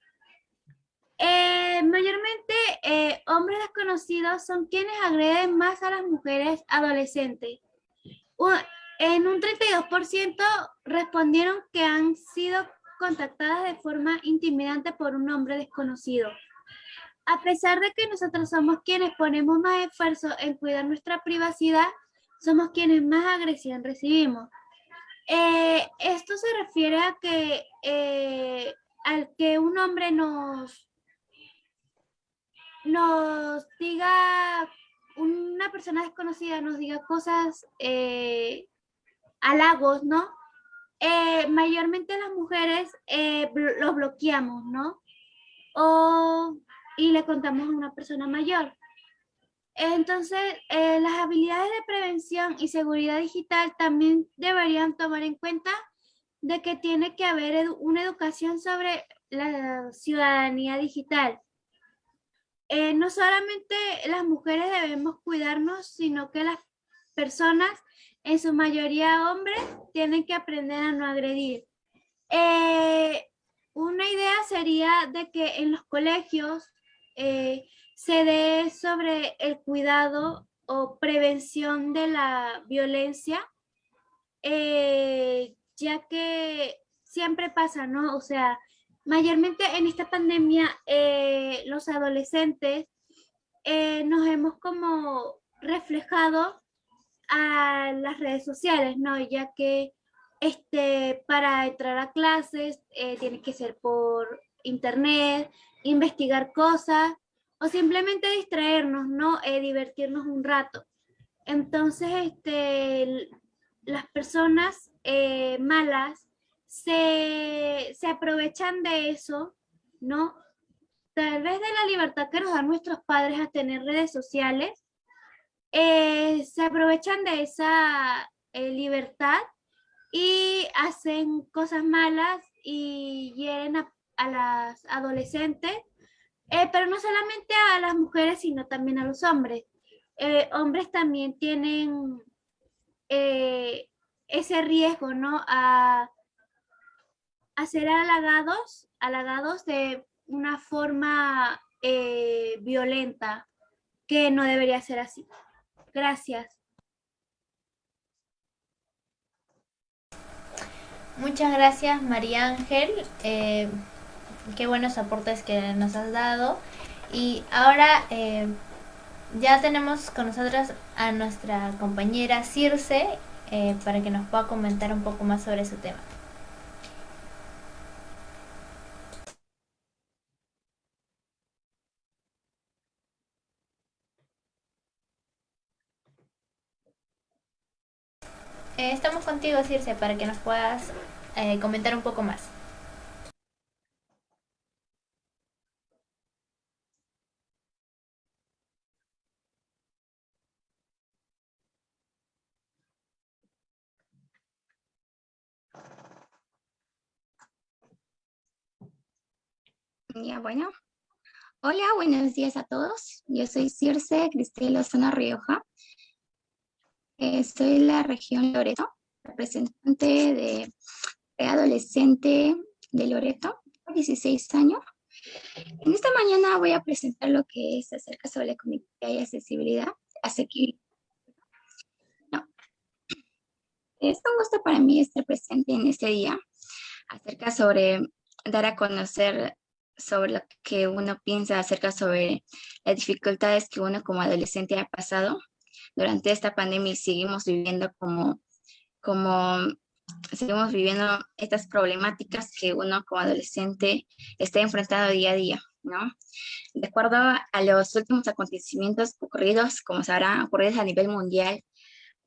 Eh, mayormente eh, hombres desconocidos son quienes agreden más a las mujeres adolescentes. en un 32% respondieron que han sido contactadas de forma intimidante por un hombre desconocido. A pesar de que nosotros somos quienes ponemos más esfuerzo en cuidar nuestra privacidad, somos quienes más agresión recibimos. Eh, esto se refiere a que al que un hombre nos nos diga, una persona desconocida nos diga cosas, eh, halagos, ¿no? Eh, mayormente las mujeres eh, los bloqueamos, ¿no? O, y le contamos a una persona mayor. Entonces, las habilidades de prevención y seguridad digital también deberían tomar en cuenta de que tiene que haber una educación sobre la ciudadanía digital. Eh, no solamente las mujeres debemos cuidarnos, sino que las personas, en su mayoría hombres, tienen que aprender a no agredir. Eh, una idea sería de que en los colegios eh, se dé sobre el cuidado o prevención de la violencia, ya que siempre pasa, ¿no? O sea, mayormente en esta pandemia eh, los adolescentes eh, nos hemos como reflejado a las redes sociales, ¿no? Ya que este, para entrar a clases eh, tiene que ser por internet, investigar cosas o simplemente distraernos, ¿no? divertirnos un rato. Entonces, este, las personas malas se, aprovechan de eso, ¿no? Tal vez de la libertad que nos dan nuestros padres a tener redes sociales, eh, se aprovechan de esa eh, libertad y hacen cosas malas y hieren a, las adolescentes, eh, pero no solamente a las mujeres, sino también a los hombres. hombres también tienen ese riesgo, ¿no? A, a ser halagados, halagados de una forma eh, violenta, que no debería ser así. Gracias. Muchas gracias María Ángel, eh, qué buenos aportes que nos has dado. Y ahora eh, ya tenemos con nosotros a nuestra compañera Circe para que nos pueda comentar un poco más sobre su tema. Estamos contigo, Circe, para que nos puedas eh, comentar un poco más. Ya, bueno. Hola, buenos días a todos. Yo soy Circe Cristel Zona Rioja. Eh, soy la región Loreto, representante de, adolescente de Loreto, 16 años. En esta mañana voy a presentar lo que es acerca sobre la conectividad y accesibilidad, asequible. Es un gusto para mí estar presente en este día, acerca sobre dar a conocer sobre lo que uno piensa acerca sobre las dificultades que uno como adolescente ha pasado durante esta pandemia y seguimos viviendo como, como seguimos viviendo estas problemáticas que uno como adolescente está enfrentando día a día, ¿no? De acuerdo a los últimos acontecimientos ocurridos, como sabrán, ocurridos a nivel mundial,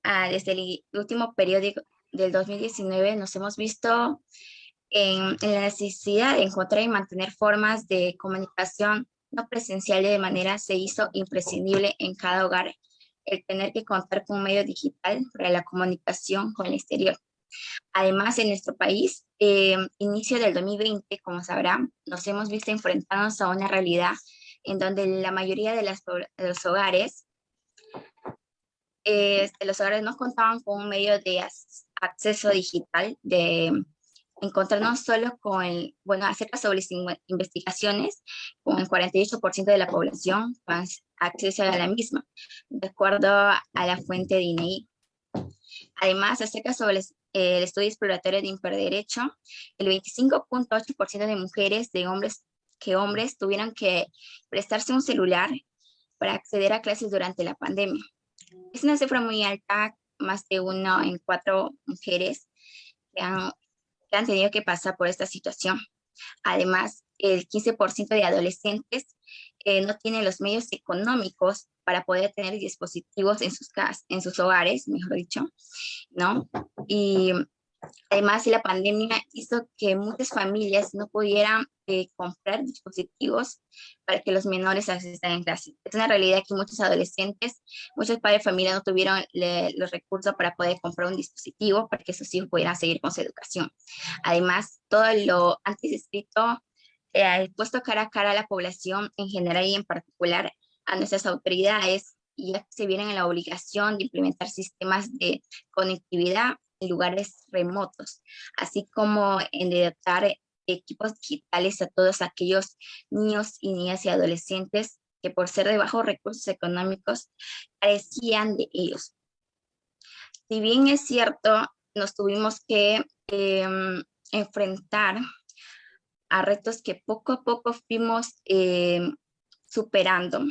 ah, desde el último periodo del 2019 nos hemos visto en, en, la necesidad de encontrar y mantener formas de comunicación no presencial de manera se hizo imprescindible en cada hogar el tener que contar con un medio digital para la comunicación con el exterior. Además, en nuestro país, eh, inicio del 2020, como sabrán, nos hemos visto enfrentados a una realidad en donde la mayoría de, los hogares, eh, los hogares no contaban con un medio de acceso digital, de encontrarnos solo con bueno, acerca sobre investigaciones, con el 48% de la población acceso a la misma, de acuerdo a la fuente de INEI. Además, acerca sobre el, estudio exploratorio de hiperderecho, el 25.8% de mujeres de hombres que hombres tuvieron que prestarse un celular para acceder a clases durante la pandemia. Es una cifra muy alta, más de uno en cuatro mujeres que han que han tenido que pasar por esta situación. Además, el 15% de adolescentes eh, no tienen los medios económicos para poder tener dispositivos en sus, casas, en sus hogares, mejor dicho, ¿no? Y Además, la pandemia hizo que muchas familias no pudieran eh, comprar dispositivos para que los menores asistan en clase. Es una realidad que muchos adolescentes, muchos padres de familia no tuvieron los recursos para poder comprar un dispositivo para que sus hijos pudieran seguir con su educación. Además, todo lo antes escrito eh, puesto cara a cara a la población en general y en particular a nuestras autoridades, ya se vienen en la obligación de implementar sistemas de conectividad en lugares remotos, así como en dotar equipos digitales a todos aquellos niños y niñas y adolescentes que por ser de bajos recursos económicos carecían de ellos. Si bien es cierto, nos tuvimos que em, enfrentar a retos que poco a poco fuimos em, superando,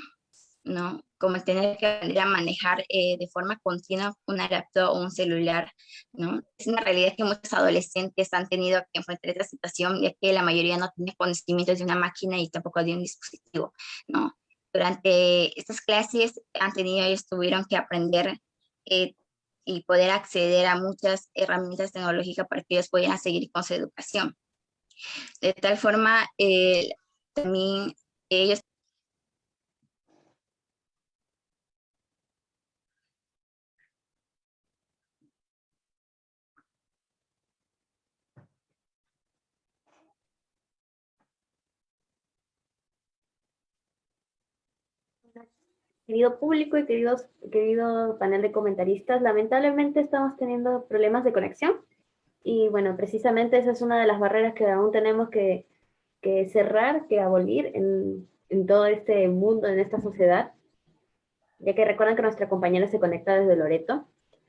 ¿no? Como tener que aprender a manejar eh, de forma continua una laptop o un celular, ¿no? Es una realidad que muchos adolescentes han tenido que enfrentar esta situación, ya que la mayoría no tiene conocimientos de una máquina y tampoco de un dispositivo, ¿no? Durante estas clases han tenido, ellos tuvieron que aprender eh, y poder acceder a muchas herramientas tecnológicas para que ellos puedan seguir con su educación. De tal forma, eh, también ellos Querido público y queridos, querido panel de comentaristas, lamentablemente estamos teniendo problemas de conexión y bueno, precisamente esa es una de las barreras que aún tenemos que, que cerrar, que abolir en, en, todo este mundo, en esta sociedad, ya que recuerdan que nuestra compañera se conecta desde Loreto.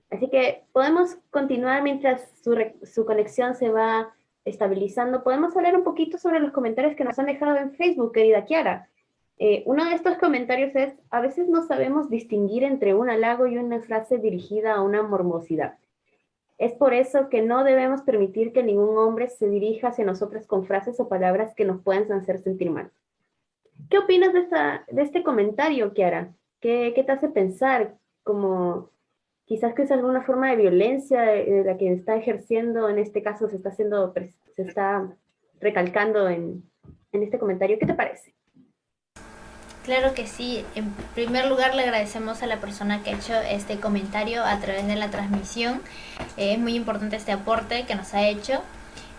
Así que podemos continuar mientras su, su conexión se va estabilizando. Podemos hablar un poquito sobre los comentarios que nos han dejado en Facebook, querida Kiara. Eh, uno de estos comentarios es, a veces no sabemos distinguir entre un halago y una frase dirigida a una mormosidad. Es por eso que no debemos permitir que ningún hombre se dirija hacia nosotros con frases o palabras que nos puedan hacer sentir mal. ¿Qué opinas de, de este comentario, Kiara? ¿Qué, ¿Qué, te hace pensar? Como quizás que es alguna forma de violencia de, la que está ejerciendo, en este caso se está haciendo, se está recalcando en, en este comentario. ¿Qué te parece? Claro que sí. En primer lugar le agradecemos a la persona que ha hecho este comentario a través de la transmisión. Eh, es muy importante este aporte que nos ha hecho.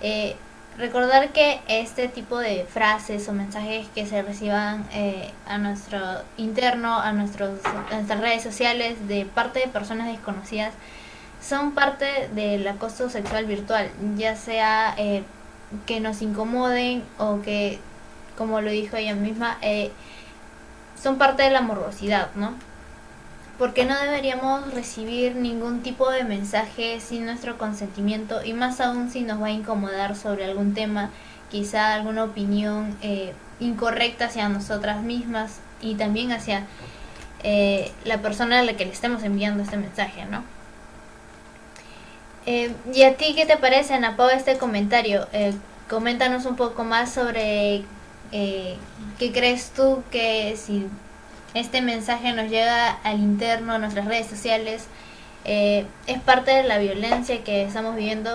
Eh, recordar que este tipo de frases o mensajes que se reciban eh, a nuestro interno, a, nuestros, nuestras redes sociales de parte de personas desconocidas, son parte del acoso sexual virtual, ya sea que nos incomoden o que, como lo dijo ella misma, son parte de la morbosidad, ¿no? Porque no deberíamos recibir ningún tipo de mensaje sin nuestro consentimiento y más aún si nos va a incomodar sobre algún tema, quizá alguna opinión eh, incorrecta hacia nosotras mismas y también hacia eh, la persona a la que le estemos enviando este mensaje, ¿no? Eh, ¿Y a ti qué te parece, Ana Pau, este comentario? coméntanos un poco más sobre eh, ¿qué crees tú que si este mensaje nos llega al interno, a nuestras redes sociales, eh, es parte de la violencia que estamos viviendo?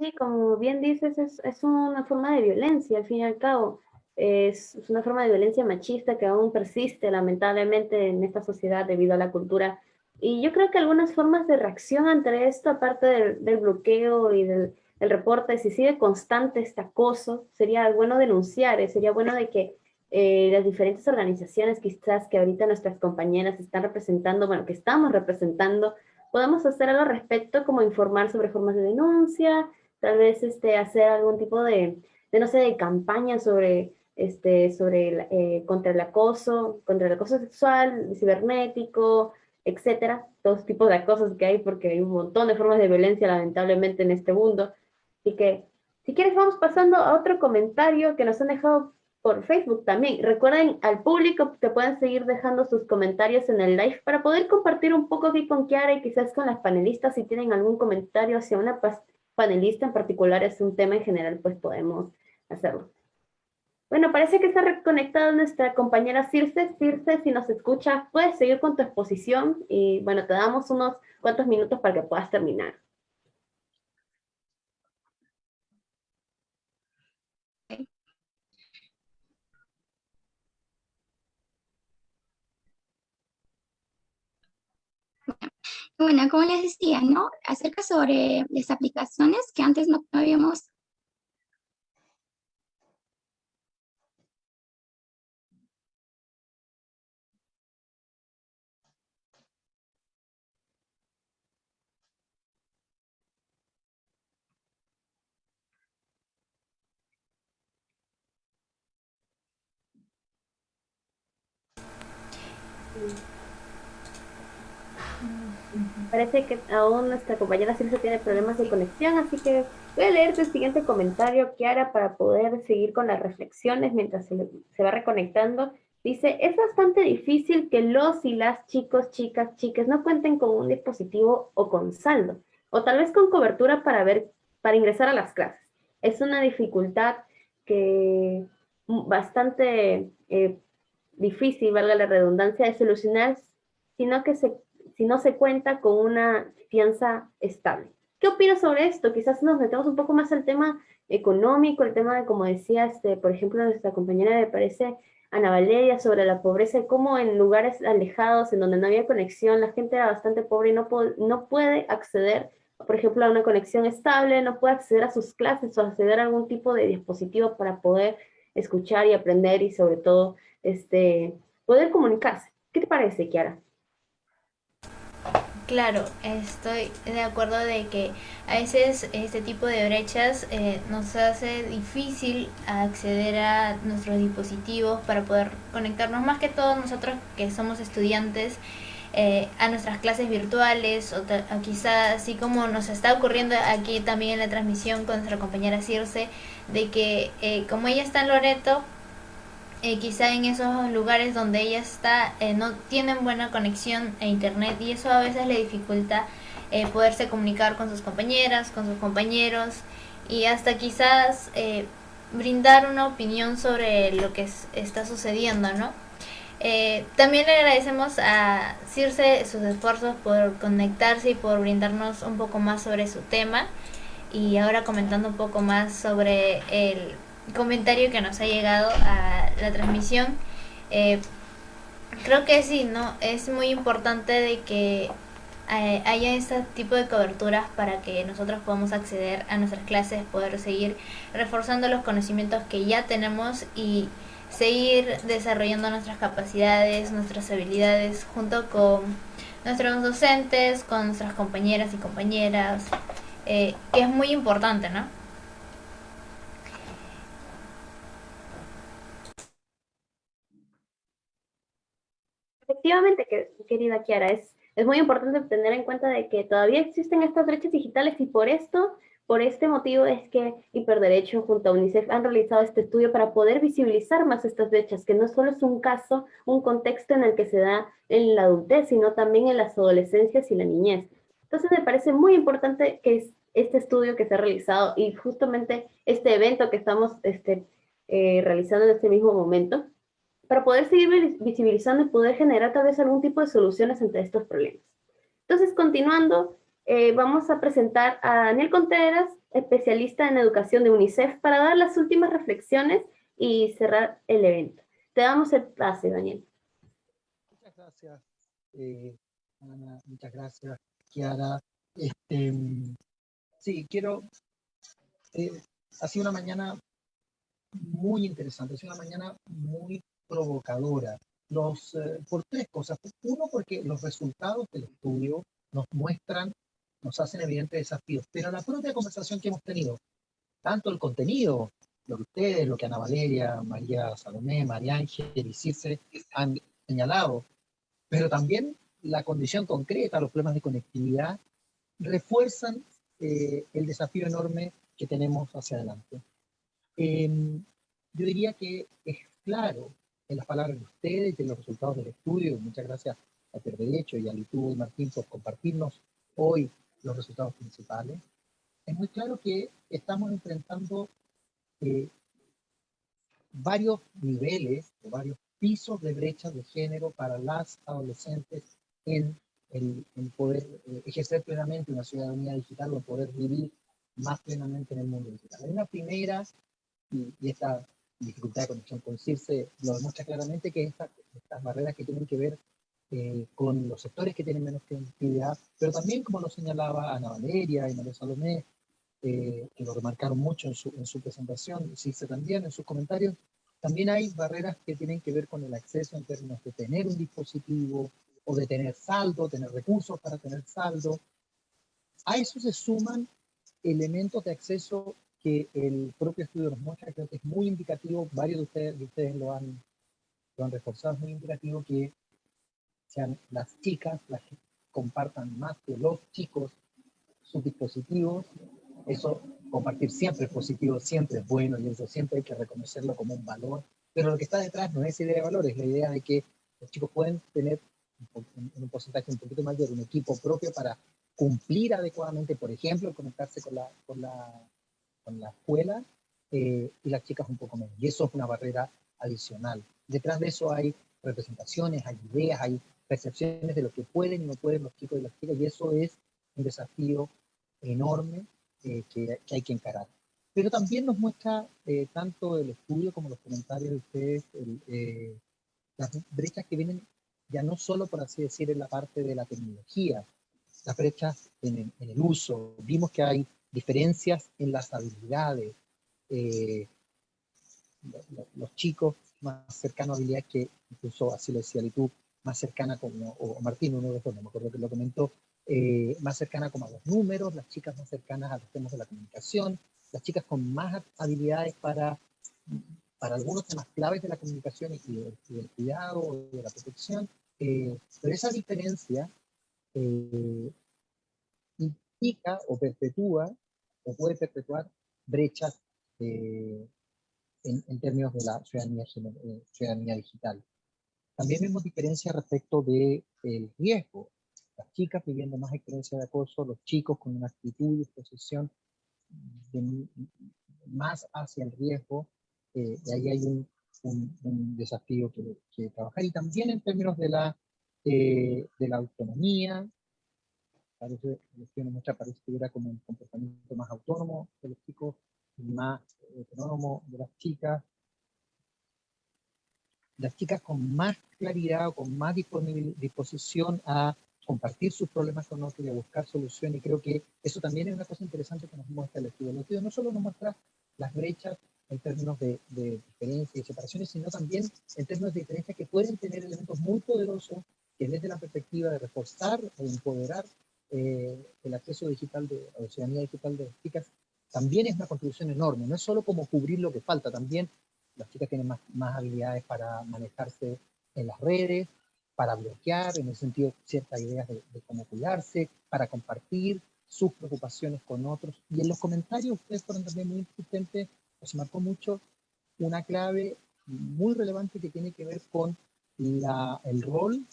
Sí, como bien dices, es, es una forma de violencia, al fin y al cabo. Es, es, una forma de violencia machista que aún persiste lamentablemente en esta sociedad debido a la cultura. Y yo creo que algunas formas de reacción ante esto, aparte del, del bloqueo y del, el reporte, si sigue constante este acoso, sería bueno denunciar, eh, sería bueno de que eh, las diferentes organizaciones quizás que ahorita nuestras compañeras están representando, bueno, que estamos representando, podamos hacer algo al respecto, como informar sobre formas de denuncia, tal vez este, hacer algún tipo de, de no sé, de campaña sobre, este, sobre eh, contra el acoso, contra el acoso sexual, cibernético, etcétera, todos tipos de acosos que hay, porque hay un montón de formas de violencia lamentablemente en este mundo, Así que, si quieres, vamos pasando a otro comentario que nos han dejado por Facebook también. Recuerden al público que pueden seguir dejando sus comentarios en el live para poder compartir un poco aquí con Kiara y quizás con las panelistas. Si tienen algún comentario hacia una panelista en particular, es un tema en general, pues podemos hacerlo. Bueno, parece que está reconectada nuestra compañera Circe. Circe, si nos escucha, puedes seguir con tu exposición y bueno, te damos unos cuantos minutos para que puedas terminar. Bueno, como les decía, ¿no? Acerca sobre las aplicaciones que antes no, habíamos Parece que aún nuestra compañera Silvia tiene problemas de conexión, así que voy a leer el siguiente comentario, Kiara, para poder seguir con las reflexiones mientras se, se va reconectando. Dice, es bastante difícil que los y las chicos, chicas, chiques no cuenten con un dispositivo o con saldo, o tal vez con cobertura para, ver, para ingresar a las clases. Es una dificultad que bastante eh, difícil, valga la redundancia, de solucionar, sino que se si no se cuenta con una fianza estable. ¿Qué opinas sobre esto? Quizás nos metemos un poco más al tema económico, el tema de, como decía, este, por ejemplo, nuestra compañera me parece, Ana Valeria, sobre la pobreza, cómo en lugares alejados, en donde no había conexión, la gente era bastante pobre y no, no puede acceder, por ejemplo, a una conexión estable, no puede acceder a sus clases o acceder a algún tipo de dispositivo para poder escuchar y aprender y sobre todo este, poder comunicarse. ¿Qué te parece, Kiara? Claro, estoy de acuerdo de que a veces este tipo de brechas eh, nos hace difícil acceder a nuestros dispositivos para poder conectarnos, más que todos nosotros que somos estudiantes, eh, a nuestras clases virtuales o, quizá así como nos está ocurriendo aquí también en la transmisión con nuestra compañera Circe, de que eh, como ella está en Loreto, eh, quizá en esos lugares donde ella está eh, no tienen buena conexión a internet y eso a veces le dificulta eh, poderse comunicar con sus compañeras, con sus compañeros y hasta quizás brindar una opinión sobre lo que está sucediendo, ¿no? también le agradecemos a Circe sus esfuerzos por conectarse y por brindarnos un poco más sobre su tema y ahora comentando un poco más sobre el comentario que nos ha llegado a la transmisión. Eh, creo que sí, ¿no? Es muy importante de que eh, haya este tipo de coberturas para que nosotros podamos acceder a nuestras clases, poder seguir reforzando los conocimientos que ya tenemos y seguir desarrollando nuestras capacidades, nuestras habilidades junto con nuestros docentes, con nuestras compañeras y compañeras, eh, que es muy importante, ¿no? Efectivamente, querida Kiara, es, es muy importante tener en cuenta de que todavía existen estas brechas digitales y por esto, por este motivo es que Hiperderecho junto a UNICEF han realizado este estudio para poder visibilizar más estas brechas, que no solo es un caso, un contexto en el que se da en la adultez, sino también en las adolescencias y la niñez. Entonces me parece muy importante que este estudio que se ha realizado y justamente este evento que estamos este, eh, realizando en este mismo momento, para poder seguir visibilizando y poder generar tal vez algún tipo de soluciones ante estos problemas. Entonces, continuando, eh, vamos a presentar a Daniel Contreras, especialista en educación de UNICEF, para dar las últimas reflexiones y cerrar el evento. Te damos el pase, Daniel. Muchas gracias, eh, Ana, muchas gracias, Kiara. Este, sí, quiero... Eh, ha sido una mañana muy interesante, ha sido una mañana muy provocadora. Los, eh, por tres cosas. Uno, porque los resultados del estudio nos muestran, nos hacen evidentes desafíos, pero la propia conversación que hemos tenido, tanto el contenido, lo que ustedes, lo que Ana Valeria, María Salomé, María Ángel y Circe han señalado, pero también la condición concreta, los problemas de conectividad, refuerzan eh, el desafío enorme que tenemos hacia adelante. Em, yo diría que es claro en las palabras de ustedes y en los resultados del estudio. Muchas gracias a Derecho y a Litu y Martín por compartirnos hoy los resultados principales. Es muy claro que estamos enfrentando eh, varios niveles o varios pisos de brecha de género para las adolescentes en el poder eh, ejercer plenamente una ciudadanía digital o poder vivir más plenamente en el mundo digital. Hay una primera, y, y esta dificultad de conexión con CIRSE lo demuestra claramente que estas barreras que tienen que ver eh, con los sectores que tienen menos conectividad, pero también, como lo señalaba Ana Valeria y María Salomé, eh, que lo remarcaron mucho en su, en su presentación, CIRSE también en sus comentarios, también hay barreras que tienen que ver con el acceso en términos de tener un dispositivo o de tener saldo, tener recursos para tener saldo. A eso se suman elementos de acceso que el propio estudio nos muestra, creo que es muy indicativo, varios de ustedes, de ustedes lo, han, lo han reforzado, es muy indicativo que sean las chicas las que compartan más que los chicos sus dispositivos. Eso, compartir siempre es positivo, siempre es bueno y eso siempre hay que reconocerlo como un valor. Pero lo que está detrás no es idea de valor, es la idea de que los chicos pueden tener en un porcentaje un poquito mayor un equipo propio para cumplir adecuadamente, por ejemplo, conectarse con la, con la escuela eh, y las chicas un poco menos. Y eso es una barrera adicional. Detrás de eso hay representaciones, hay ideas, hay percepciones de lo que pueden y no pueden los chicos y las chicas, y eso es un desafío enorme eh, que, que, hay que encarar. Pero también nos muestra eh, tanto el estudio como los comentarios de ustedes, las brechas que vienen ya no solo, por así decir, en la parte de la tecnología, las brechas en el uso. Vimos que hay diferencias en las habilidades. Eh, los, chicos más cercanos a habilidades que, incluso así lo decía tú, más cercana como, o Martín, uno de los dos, no me acuerdo que lo comentó, eh, más cercana como a los números, las chicas más cercanas a los temas de la comunicación, las chicas con más habilidades para, para algunos temas claves de la comunicación y, del, cuidado y de la protección, eh, pero esa diferencia eh, implica o perpetúa o puede perpetuar brechas eh, en, términos de la ciudadanía, eh, ciudadanía digital. También vemos diferencias respecto del de riesgo. Las chicas viviendo más experiencia de acoso, los chicos con una actitud y disposición más hacia el riesgo, eh, y ahí hay un, un, desafío que, que, trabajar. Y también en términos de la, de la autonomía, parece, el muestra parece que era como un comportamiento más autónomo de los chicos, más autónomo de las chicas. Las chicas con más claridad o con más disposición a compartir sus problemas con otros y a buscar soluciones. Y creo que eso también es una cosa interesante que nos muestra el estudio. El estudio no solo nos muestra las brechas en términos de, de diferencias y separaciones, sino también en términos de diferencias que pueden tener elementos muy poderosos que desde la perspectiva de reforzar o empoderar eh, el acceso digital de, la ciudadanía digital de las chicas también es una contribución enorme. No es solo como cubrir lo que falta, también las chicas tienen más, más habilidades para manejarse en las redes, para bloquear, en el sentido ciertas ideas de, cómo cuidarse, para compartir sus preocupaciones con otros. Y en los comentarios ustedes fueron también muy insistentes, os marcó mucho una clave muy relevante que tiene que ver con la, el rol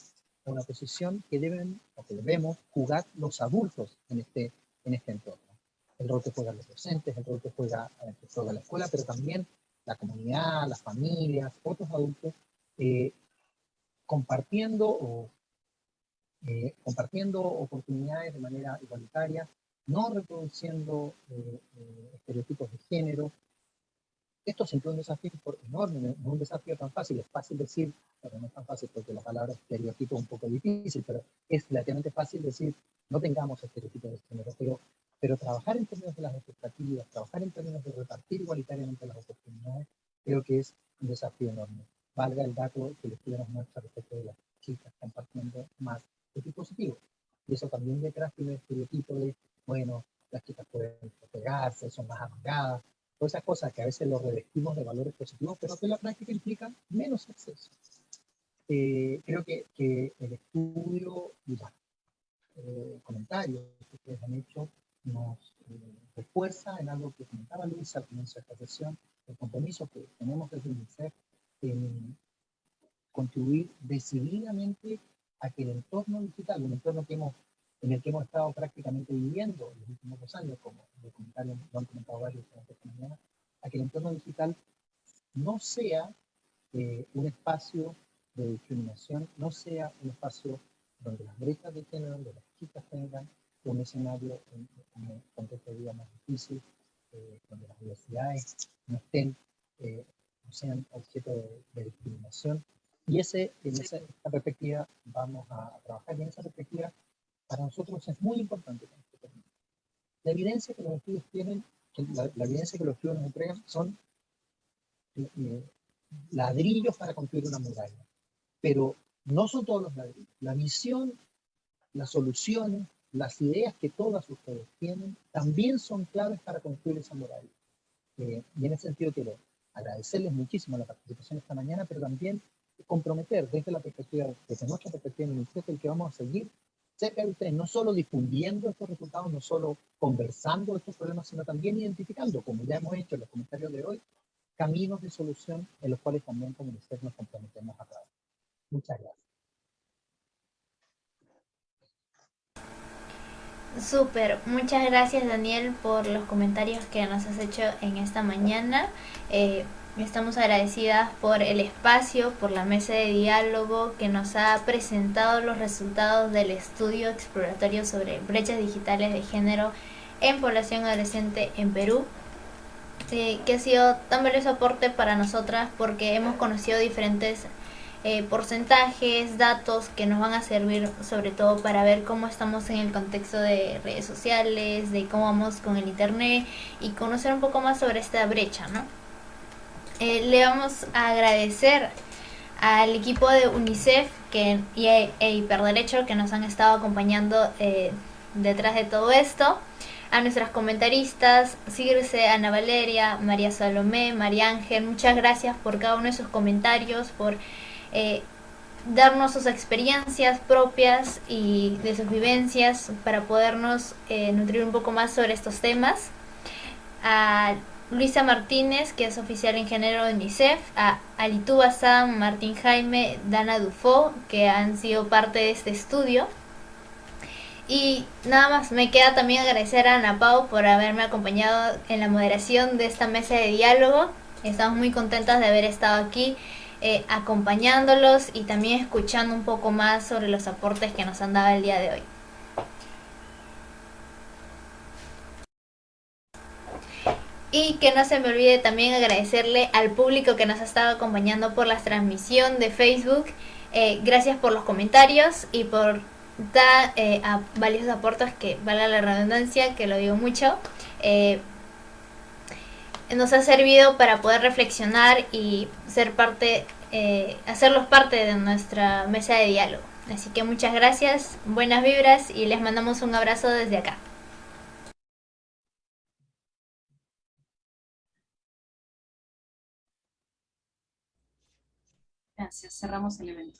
una posición que deben o que debemos jugar los adultos en este, en este entorno. El rol que juegan los docentes, el rol que juega, eh, que juega la escuela, pero también la comunidad, las familias, otros adultos, eh, compartiendo, o, eh, compartiendo oportunidades de manera igualitaria, no reproduciendo estereotipos de género, esto siempre es un desafío enorme, no es un desafío tan fácil, es fácil decir, pero no es tan fácil porque la palabra estereotipo es un poco difícil, pero es relativamente fácil decir, no tengamos estereotipos de género, pero, pero trabajar en términos de las expectativas, trabajar en términos de repartir igualitariamente las oportunidades, creo que es un desafío enorme. Valga el dato que les estudio nos respecto de las chicas compartiendo más dispositivos. Y eso también detrás tiene el estereotipo de, bueno, las chicas pueden pegarse, son más amagadas, todas esas cosas que a veces lo revestimos de valores positivos, pero que en la práctica implican menos acceso. Eh, creo que, que, el estudio y los eh, comentarios que ustedes han hecho nos eh, refuerza en algo que comentaba Luisa al comienzo de esta sesión, el compromiso que tenemos desde UNICEF en contribuir decididamente a que el entorno digital, un entorno que hemos en el que hemos estado prácticamente viviendo en los últimos dos años, como lo, lo han comentado varios esta mañana, a que el entorno digital no sea eh, un espacio de discriminación, no sea un espacio donde las brechas de género, donde las chicas tengan un escenario en, un contexto de vida más difícil, eh, donde las diversidades no estén, eh, no sean objeto de, discriminación. Y ese, en esa, perspectiva vamos a trabajar y en esa perspectiva para nosotros es muy importante. La evidencia que los estudios tienen, la, evidencia que los estudios nos entregan son eh, eh, ladrillos para construir una muralla. Pero no son todos los ladrillos. La visión, las soluciones, las ideas que todas ustedes tienen, también son claves para construir esa muralla. Eh, y en ese sentido quiero agradecerles muchísimo la participación esta mañana, pero también comprometer desde la perspectiva, desde nuestra perspectiva en el que vamos a seguir cerca de ustedes, no solo difundiendo estos resultados, no solo conversando estos problemas, sino también identificando, como ya hemos hecho en los comentarios de hoy, caminos de solución en los cuales también como ustedes nos comprometemos a trabajar. Muchas gracias. Súper, muchas gracias Daniel por los comentarios que nos has hecho en esta mañana. Eh, estamos agradecidas por el espacio, por la mesa de diálogo que nos ha presentado los resultados del estudio exploratorio sobre brechas digitales de género en población adolescente en Perú. Eh, que ha sido tan valioso aporte para nosotras porque hemos conocido diferentes eh, porcentajes, datos que nos van a servir sobre todo para ver cómo estamos en el contexto de redes sociales, de cómo vamos con el internet y conocer un poco más sobre esta brecha, ¿no? Eh, le vamos a agradecer al equipo de UNICEF que, y e, e Hiperderecho que nos han estado acompañando eh, detrás de todo esto a nuestras comentaristas, Circe, Ana Valeria, María Salomé, María Ángel, muchas gracias por cada uno de sus comentarios, por eh, darnos sus experiencias propias y de sus vivencias para podernos eh, nutrir un poco más sobre estos temas. A Luisa Martínez, que es oficial en de UNICEF, a Alitu Bazán, Martín Jaime, Dana Dufo, que han sido parte de este estudio. Y nada más, me queda también agradecer a Ana Pau por haberme acompañado en la moderación de esta mesa de diálogo. Estamos muy contentas de haber estado aquí eh, acompañándolos y también escuchando un poco más sobre los aportes que nos han dado el día de hoy. Y que no se me olvide también agradecerle al público que nos ha estado acompañando por la transmisión de Facebook. Eh, gracias por los comentarios y por dar eh, valiosos aportes que, valga la redundancia, que lo digo mucho, nos ha servido para poder reflexionar y ser parte eh, hacerlos parte de nuestra mesa de diálogo. Así que muchas gracias, buenas vibras y les mandamos un abrazo desde acá. Gracias, cerramos el evento.